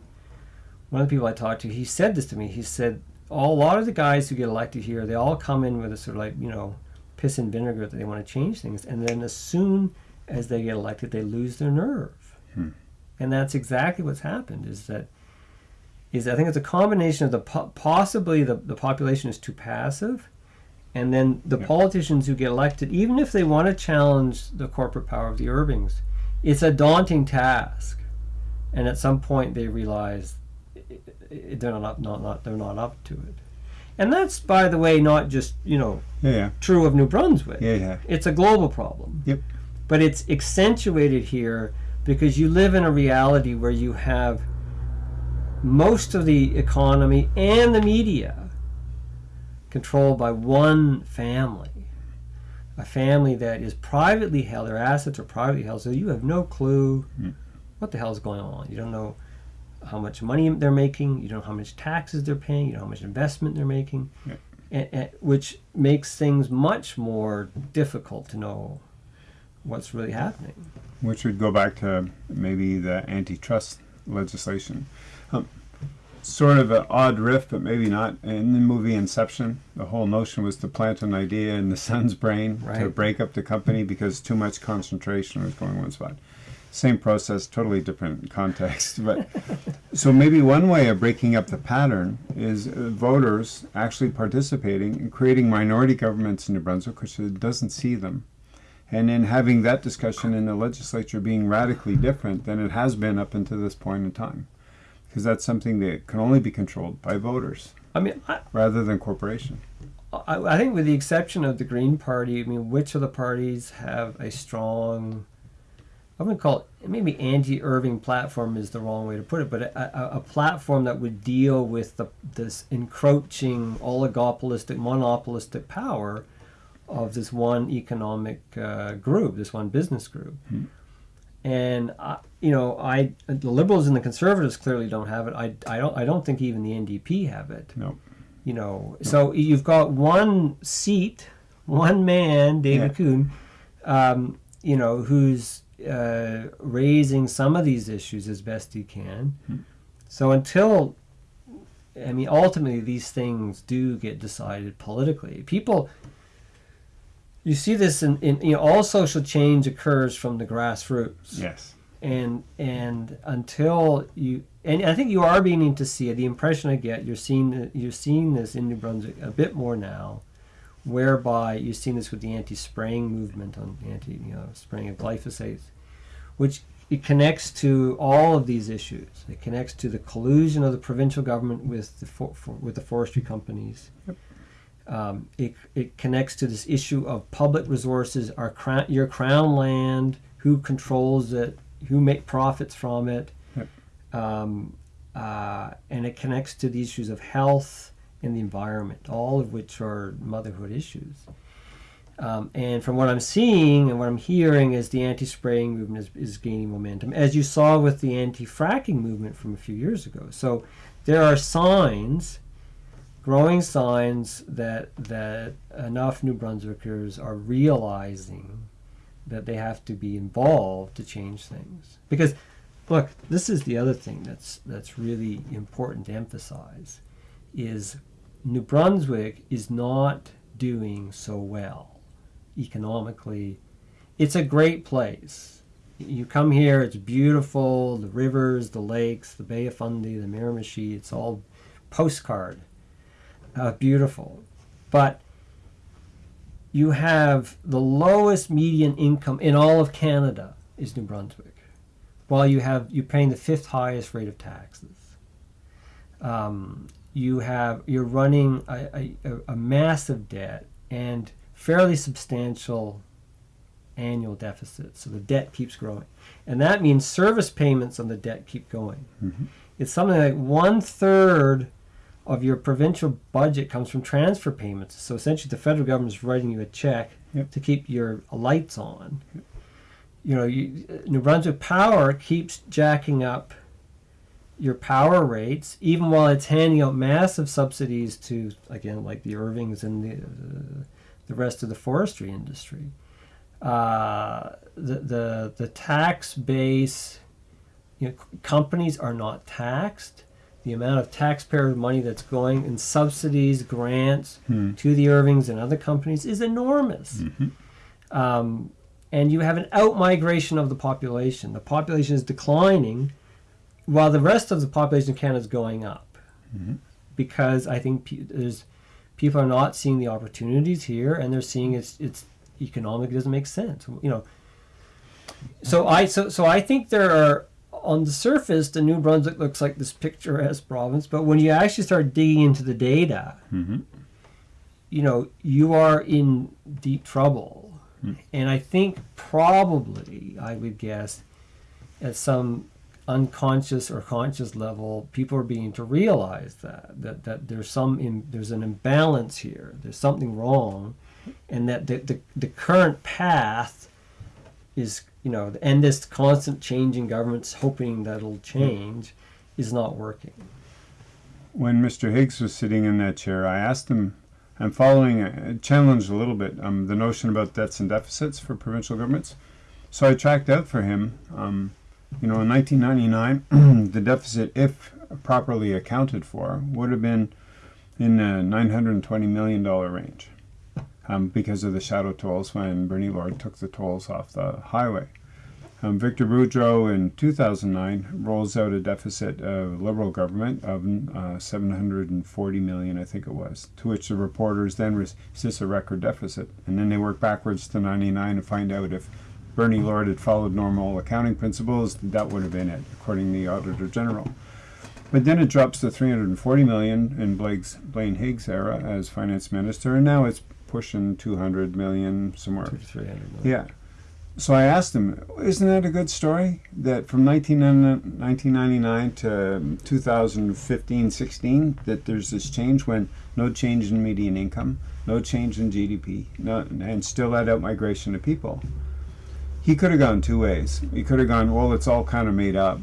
one of the people I talked to, he said this to me. He said, all, a lot of the guys who get elected here, they all come in with a sort of like, you know, piss and vinegar that they want to change things. And then as soon as they get elected, they lose their nerve. Hmm. And that's exactly what's happened is that, is I think it's a combination of the po- possibly the, the population is too passive. And then the Yeah. politicians who get elected, even if they want to challenge the corporate power of the Irvings, it's a daunting task. And at some point they realize they're not, up, not, not they're not up to it. And that's, by the way, not just you know Yeah, true of New Brunswick. Yeah, yeah. It's a global problem. Yep. But it's accentuated here because you live in a reality where you have most of the economy and the media controlled by one family. A family that is privately held, their assets are privately held, so you have no clue Mm. what the hell is going on. You don't know how much money they're making, you don't know how much taxes they're paying, you don't know how much investment they're making, Yeah. and, and, which makes things much more difficult to know what's really happening. Which would go back to maybe the antitrust legislation. Um, sort of an odd riff, but maybe not. In the movie Inception, the whole notion was to plant an idea in the [LAUGHS] son's brain to break up the company because too much concentration was going one spot. Same process, totally different context. But [LAUGHS] so maybe one way of breaking up the pattern is uh, voters actually participating in creating minority governments in New Brunswick, which doesn't see them and then having that discussion in the legislature being radically different than it has been up until this point in time. Because that's something that can only be controlled by voters I mean, I, rather than corporation. I, I think with the exception of the Green Party, I mean, which of the parties have a strong, I wouldn't call it, maybe anti-Irving platform is the wrong way to put it, but a, a, a platform that would deal with the, this encroaching oligopolistic, monopolistic power of this one economic uh, group, this one business group. Hmm. And I, you know, I the liberals and the conservatives clearly don't have it. I, I don't I don't think even the NDP have it No. you know so you've got one seat one man david Yeah. Coon, um, you know who's uh, raising some of these issues as best he can Hmm. so until i mean ultimately these things do get decided politically people you see this in, in you know all social change occurs from the grassroots Yes. and and until you and I think you are beginning to see it. The impression I get, you're seeing you're seeing this in New Brunswick a bit more now, whereby you've seen this with the anti-spraying movement on anti you know spraying of glyphosate, which it connects to all of these issues. It connects to the collusion of the provincial government with the for, for, with the forestry companies. Yep. Um, it, it connects to this issue of public resources, our crown, your crown land, who controls it, who make profits from it, Yep. um, uh, and it connects to the issues of health and the environment, all of which are motherhood issues. Um, and from what I'm seeing and what I'm hearing is the anti-spraying movement is, is gaining momentum, as you saw with the anti-fracking movement from a few years ago. So there are signs, growing signs that that enough New Brunswickers are realizing that they have to be involved to change things. Because, look, this is the other thing that's that's really important to emphasize, is New Brunswick is not doing so well economically. It's a great place. You come here, it's beautiful. The rivers, the lakes, the Bay of Fundy, the Miramichi, it's all postcard. Uh, beautiful. But you have the lowest median income in all of Canada is New Brunswick, while you have you're paying the fifth highest rate of taxes. Um, you have you're running a, a, a massive debt and fairly substantial annual deficit. So the debt keeps growing, and that means service payments on the debt keep going. Mhm. It's something like one third of your provincial budget comes from transfer payments. So essentially, the federal government is writing you a check Yep. to keep your lights on. You know, you, New Brunswick Power keeps jacking up your power rates, even while it's handing out massive subsidies to, again, like the Irvings and the uh, the rest of the forestry industry. Uh, the the the tax base, you know, companies are not taxed. The amount of taxpayer money that's going in subsidies, grants Hmm. to the Irvings and other companies is enormous. Mhm. Um, and you have an outmigration of the population. The population is declining while the rest of the population of Canada is going up. Mhm. Because I think there's people are not seeing the opportunities here, and they're seeing it's it's economic it doesn't make sense. You know. So I so so I think there are on the surface the New Brunswick looks like this picturesque province, but when you actually start digging into the data, Mhm. you know, you are in deep trouble. Hmm. And I think probably, I would guess, at some unconscious or conscious level, people are beginning to realize that that, that there's some in, there's an imbalance here. There's something wrong, and that the, the, the current path is you know, and this constant change in governments, hoping that it'll change, is not working. When Mr. Higgs was sitting in that chair, I asked him, I'm following, a, challenged a little bit, um, the notion about debts and deficits for provincial governments. So I tracked out for him, um, you know, in 1999, [CLEARS THROAT] the deficit, if properly accounted for, would have been in the $920 million range um, because of the shadow tolls when Bernie Lord took the tolls off the highway. Um, Victor Boudreau in 2009 rolls out a deficit of Liberal government of uh, 740 million, I think it was, to which the reporters then this a record deficit? And then they work backwards to 99 to find out if Bernie Lord had followed normal accounting principles, that would have been it, according to the Auditor General. But then it drops to 340 million in Blake's, Blaine Higgs' era as finance minister, and now it's pushing 200 million somewhere. Two three hundred million. Yeah. So I asked him, isn't that a good story? That from 1999 1999 to 2015 16, that there's this change when no change in median income, no change in GDP, no, and still that out migration of people. He could have gone two ways. He could have gone, well, it's all kind of made up,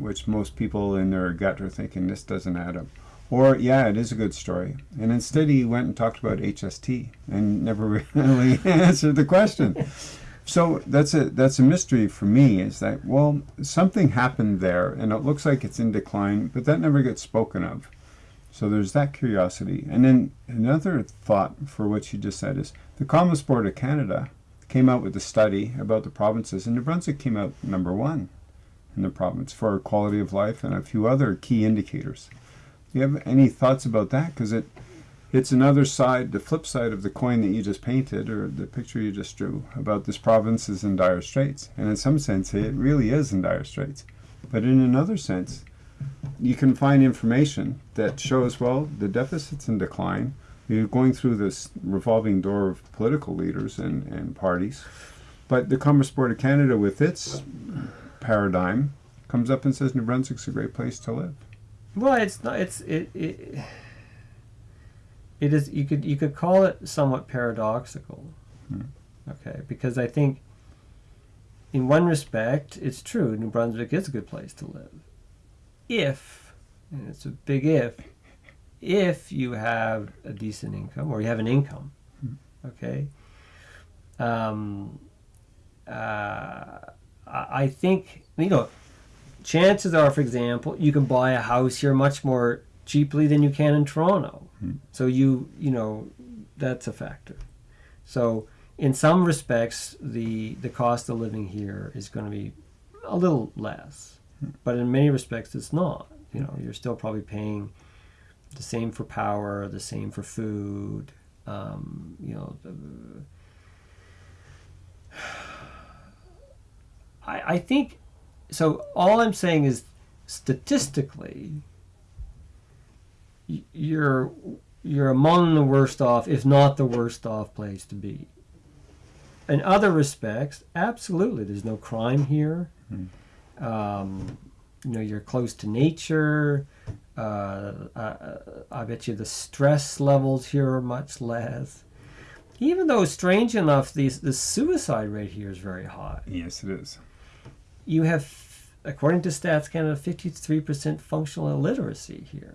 which most people in their gut are thinking this doesn't add up. Or, yeah, it is a good story. And instead, he went and talked about HST and never [LAUGHS] really answered the question. So that's a that's a mystery for me. Is that well, something happened there, and it looks like it's in decline, but that never gets spoken of. So there's that curiosity. And then another thought for what you just said is the Conference Board of Canada came out with a study about the provinces, and New Brunswick came out number one in the province for quality of life and a few other key indicators. Do you have any thoughts about that? Because it it's another side, the flip side of the coin that you just painted, or the picture you just drew, about this province is in dire straits. And in some sense, it really is in dire straits. But in another sense, you can find information that shows, well, the deficit's in decline. You're going through this revolving door of political leaders and, and parties. But the Conference Board of Canada, with its paradigm, comes up and says New Brunswick's a great place to live. Well, it's not. It's it. it it is you could you could call it somewhat paradoxical Hmm. okay because i think in one respect it's true new brunswick is a good place to live if and it's a big if if you have a decent income or you have an income okay? Um, uh, I I think you know chances are for example you can buy a house here much more cheaply than you can in toronto. Hmm. so you you know that's a factor. So in some respects, the the cost of living here is going to be a little less, but in many respects, it's not. You know, you're still probably paying the same for power, the same for food. Um, you know, the, [SIGHS] I I think so. All I'm saying is statistically, you're you're among the worst off, if not the worst off place to be. In other respects, absolutely, there's no crime here. Um, you know, you're close to nature. Uh, I, I bet you the stress levels here are much less. Even though, strange enough, the, the suicide rate here is very high. Yes, it is. You have, according to Stats Canada, 53% functional illiteracy here.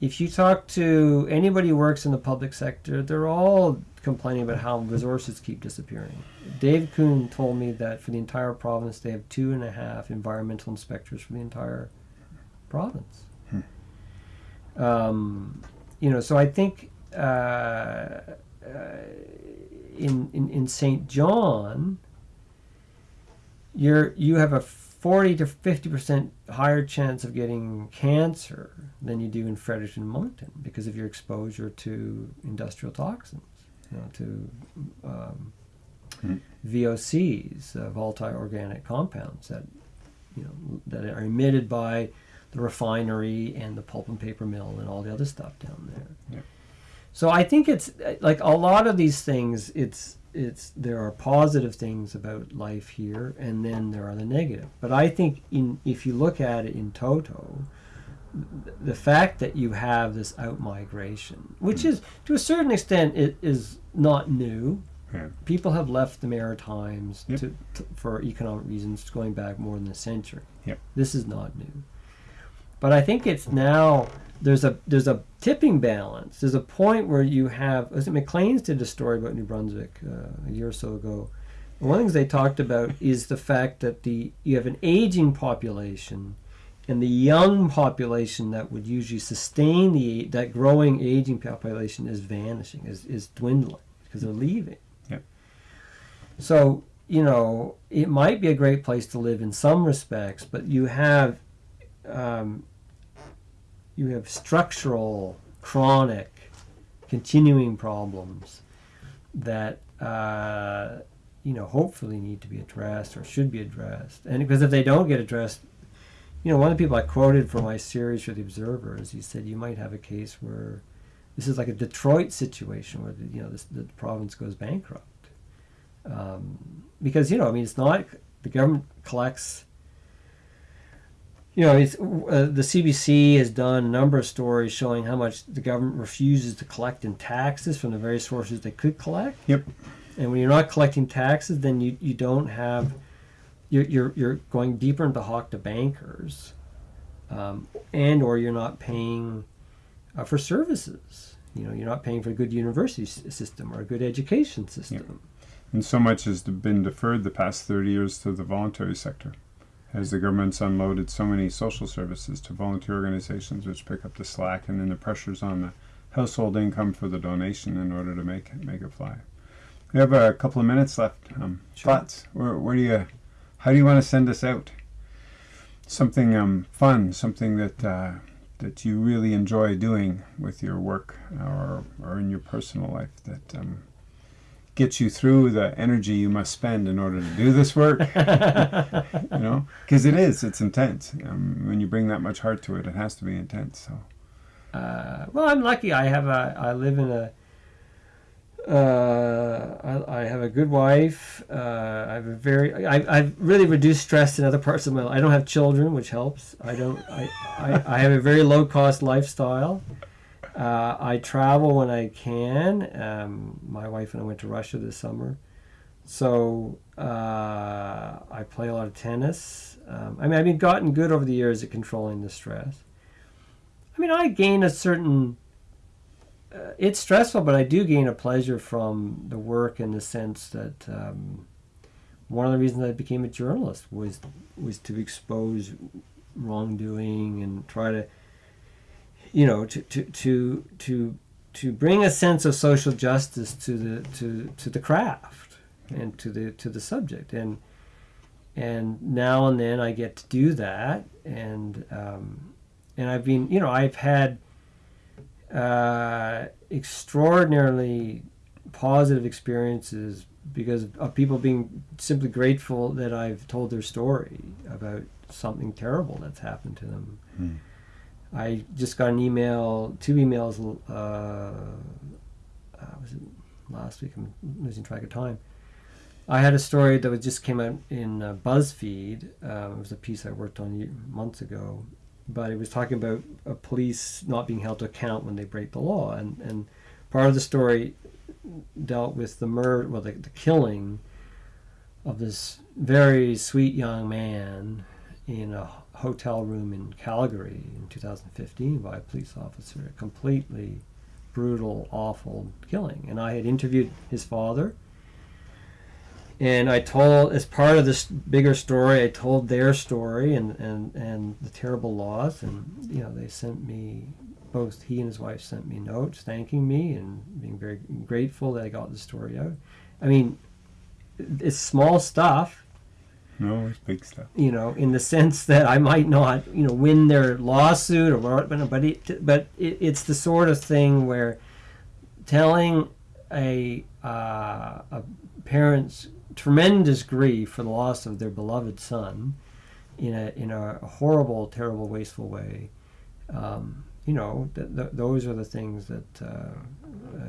If you talk to anybody who works in the public sector, they're all complaining about how resources keep disappearing. Dave Coon told me that for the entire province, they have two and a half environmental inspectors for the entire province. Um, you know, so I think uh, uh, in, in in Saint John, you're you have a forty to fifty percent higher chance of getting cancer than you do in Fredericton and Moncton because of your exposure to industrial toxins, you know, to um, Hmm. VOCs, uh, volatile organic compounds that you know that are emitted by the refinery and the pulp and paper mill and all the other stuff down there. Yeah. So I think it's like a lot of these things. It's it's there are positive things about life here, and then there are the negative. But I think in if you look at it in toto, th- the fact that you have this out migration, which mm. is to a certain extent, it is not new. Yeah. People have left the Maritimes Yep. to, to, for economic reasons going back more than a century. Yep. This is not new. But I think it's now there's a there's a tipping balance. There's a point where you have was it Maclean's did a story about New Brunswick uh, a year or so ago. And one of the things they talked about is the fact that the you have an aging population and the young population that would usually sustain the that growing aging population is vanishing, is, is dwindling because they're leaving. Yep. So, you know, it might be a great place to live in some respects, but you have um, you have structural, chronic, continuing problems that uh, you know hopefully need to be addressed or should be addressed. And because if they don't get addressed, you know, one of the people I quoted for my series for the Observer is he said you might have a case where this is like a Detroit situation where the, you know this, the province goes bankrupt um, because you know I mean it's not the government collects you know it's uh, the CBC has done a number of stories showing how much the government refuses to collect in taxes from the various sources they could collect. Yep. and when you're not collecting taxes then you, you don't have you're, you're, you're going deeper into hawk to bankers um, and or you're not paying uh, for services. You know you're not paying for a good university s- system or a good education system. And so much has been deferred the past 30 years to the voluntary sector, as the government's unloaded so many social services to volunteer organizations, which pick up the slack, and then the pressures on the household income for the donation in order to make it, make it fly. We have a couple of minutes left. Um, Sure. Thoughts? Where, where do you? How do you want to send us out? Something um, fun, something that uh, that you really enjoy doing with your work or or in your personal life that. Um, gets you through the energy you must spend in order to do this work. [LAUGHS] you know, because it is, it's intense. Um, when you bring that much heart to it, it has to be intense. So, Uh, well, I'm lucky. I have a. I live in a. Uh, I, I have a good wife. Uh, I have a very. I, I've really reduced stress in other parts of my. life. I don't have children, which helps. I don't. I, I, I have a very low cost lifestyle. Uh, I travel when I can. Um, my wife and I went to Russia this summer, so uh, I play a lot of tennis. Um, I mean, I've been gotten good over the years at controlling the stress. I mean, I gain a certain. Uh, it's stressful, but I do gain a pleasure from the work in the sense that um, one of the reasons I became a journalist was was to expose wrongdoing and try to, you know, to to to to to bring a sense of social justice to the to, to the craft and to the to the subject and and now and then I get to do that and um, and I've been you know I've had uh, extraordinarily positive experiences because of people being simply grateful that I've told their story about something terrible that's happened to them. Hmm. I just got an email, two emails. Uh, uh, was it last week? I'm losing track of time. I had a story that was just came out in uh, BuzzFeed. Um, it was a piece I worked on months ago, but it was talking about uh, police not being held to account when they break the law, and and part of the story dealt with the murder, well, the, the killing of this very sweet young man in a hotel room in Calgary in 2015 by a police officer. A completely brutal, awful killing. And I had interviewed his father. And I told, as part of this bigger story, I told their story and, and, and the terrible loss. And, you know, they sent me, both he and his wife sent me notes thanking me and being very grateful that I got the story out. I mean, it's small stuff no, it's big stuff. You know, in the sense [LAUGHS] that I might not, you know, win their lawsuit or but it, but it, it's the sort of thing where telling a uh, a parent's tremendous grief for the loss of their beloved son in a in a horrible, terrible, wasteful way. Um, you know, th- th- those are the things that uh, uh,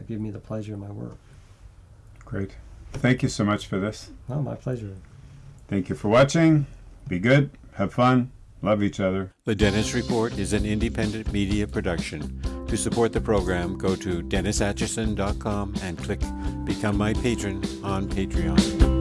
give me the pleasure in my work. Great. Thank you so much for this. Oh, my pleasure. Thank you for watching. Be good, have fun, love each other. The Dennis Report is an independent media production. To support the program, go to DennisAtchison.com and click Become My Patron on Patreon.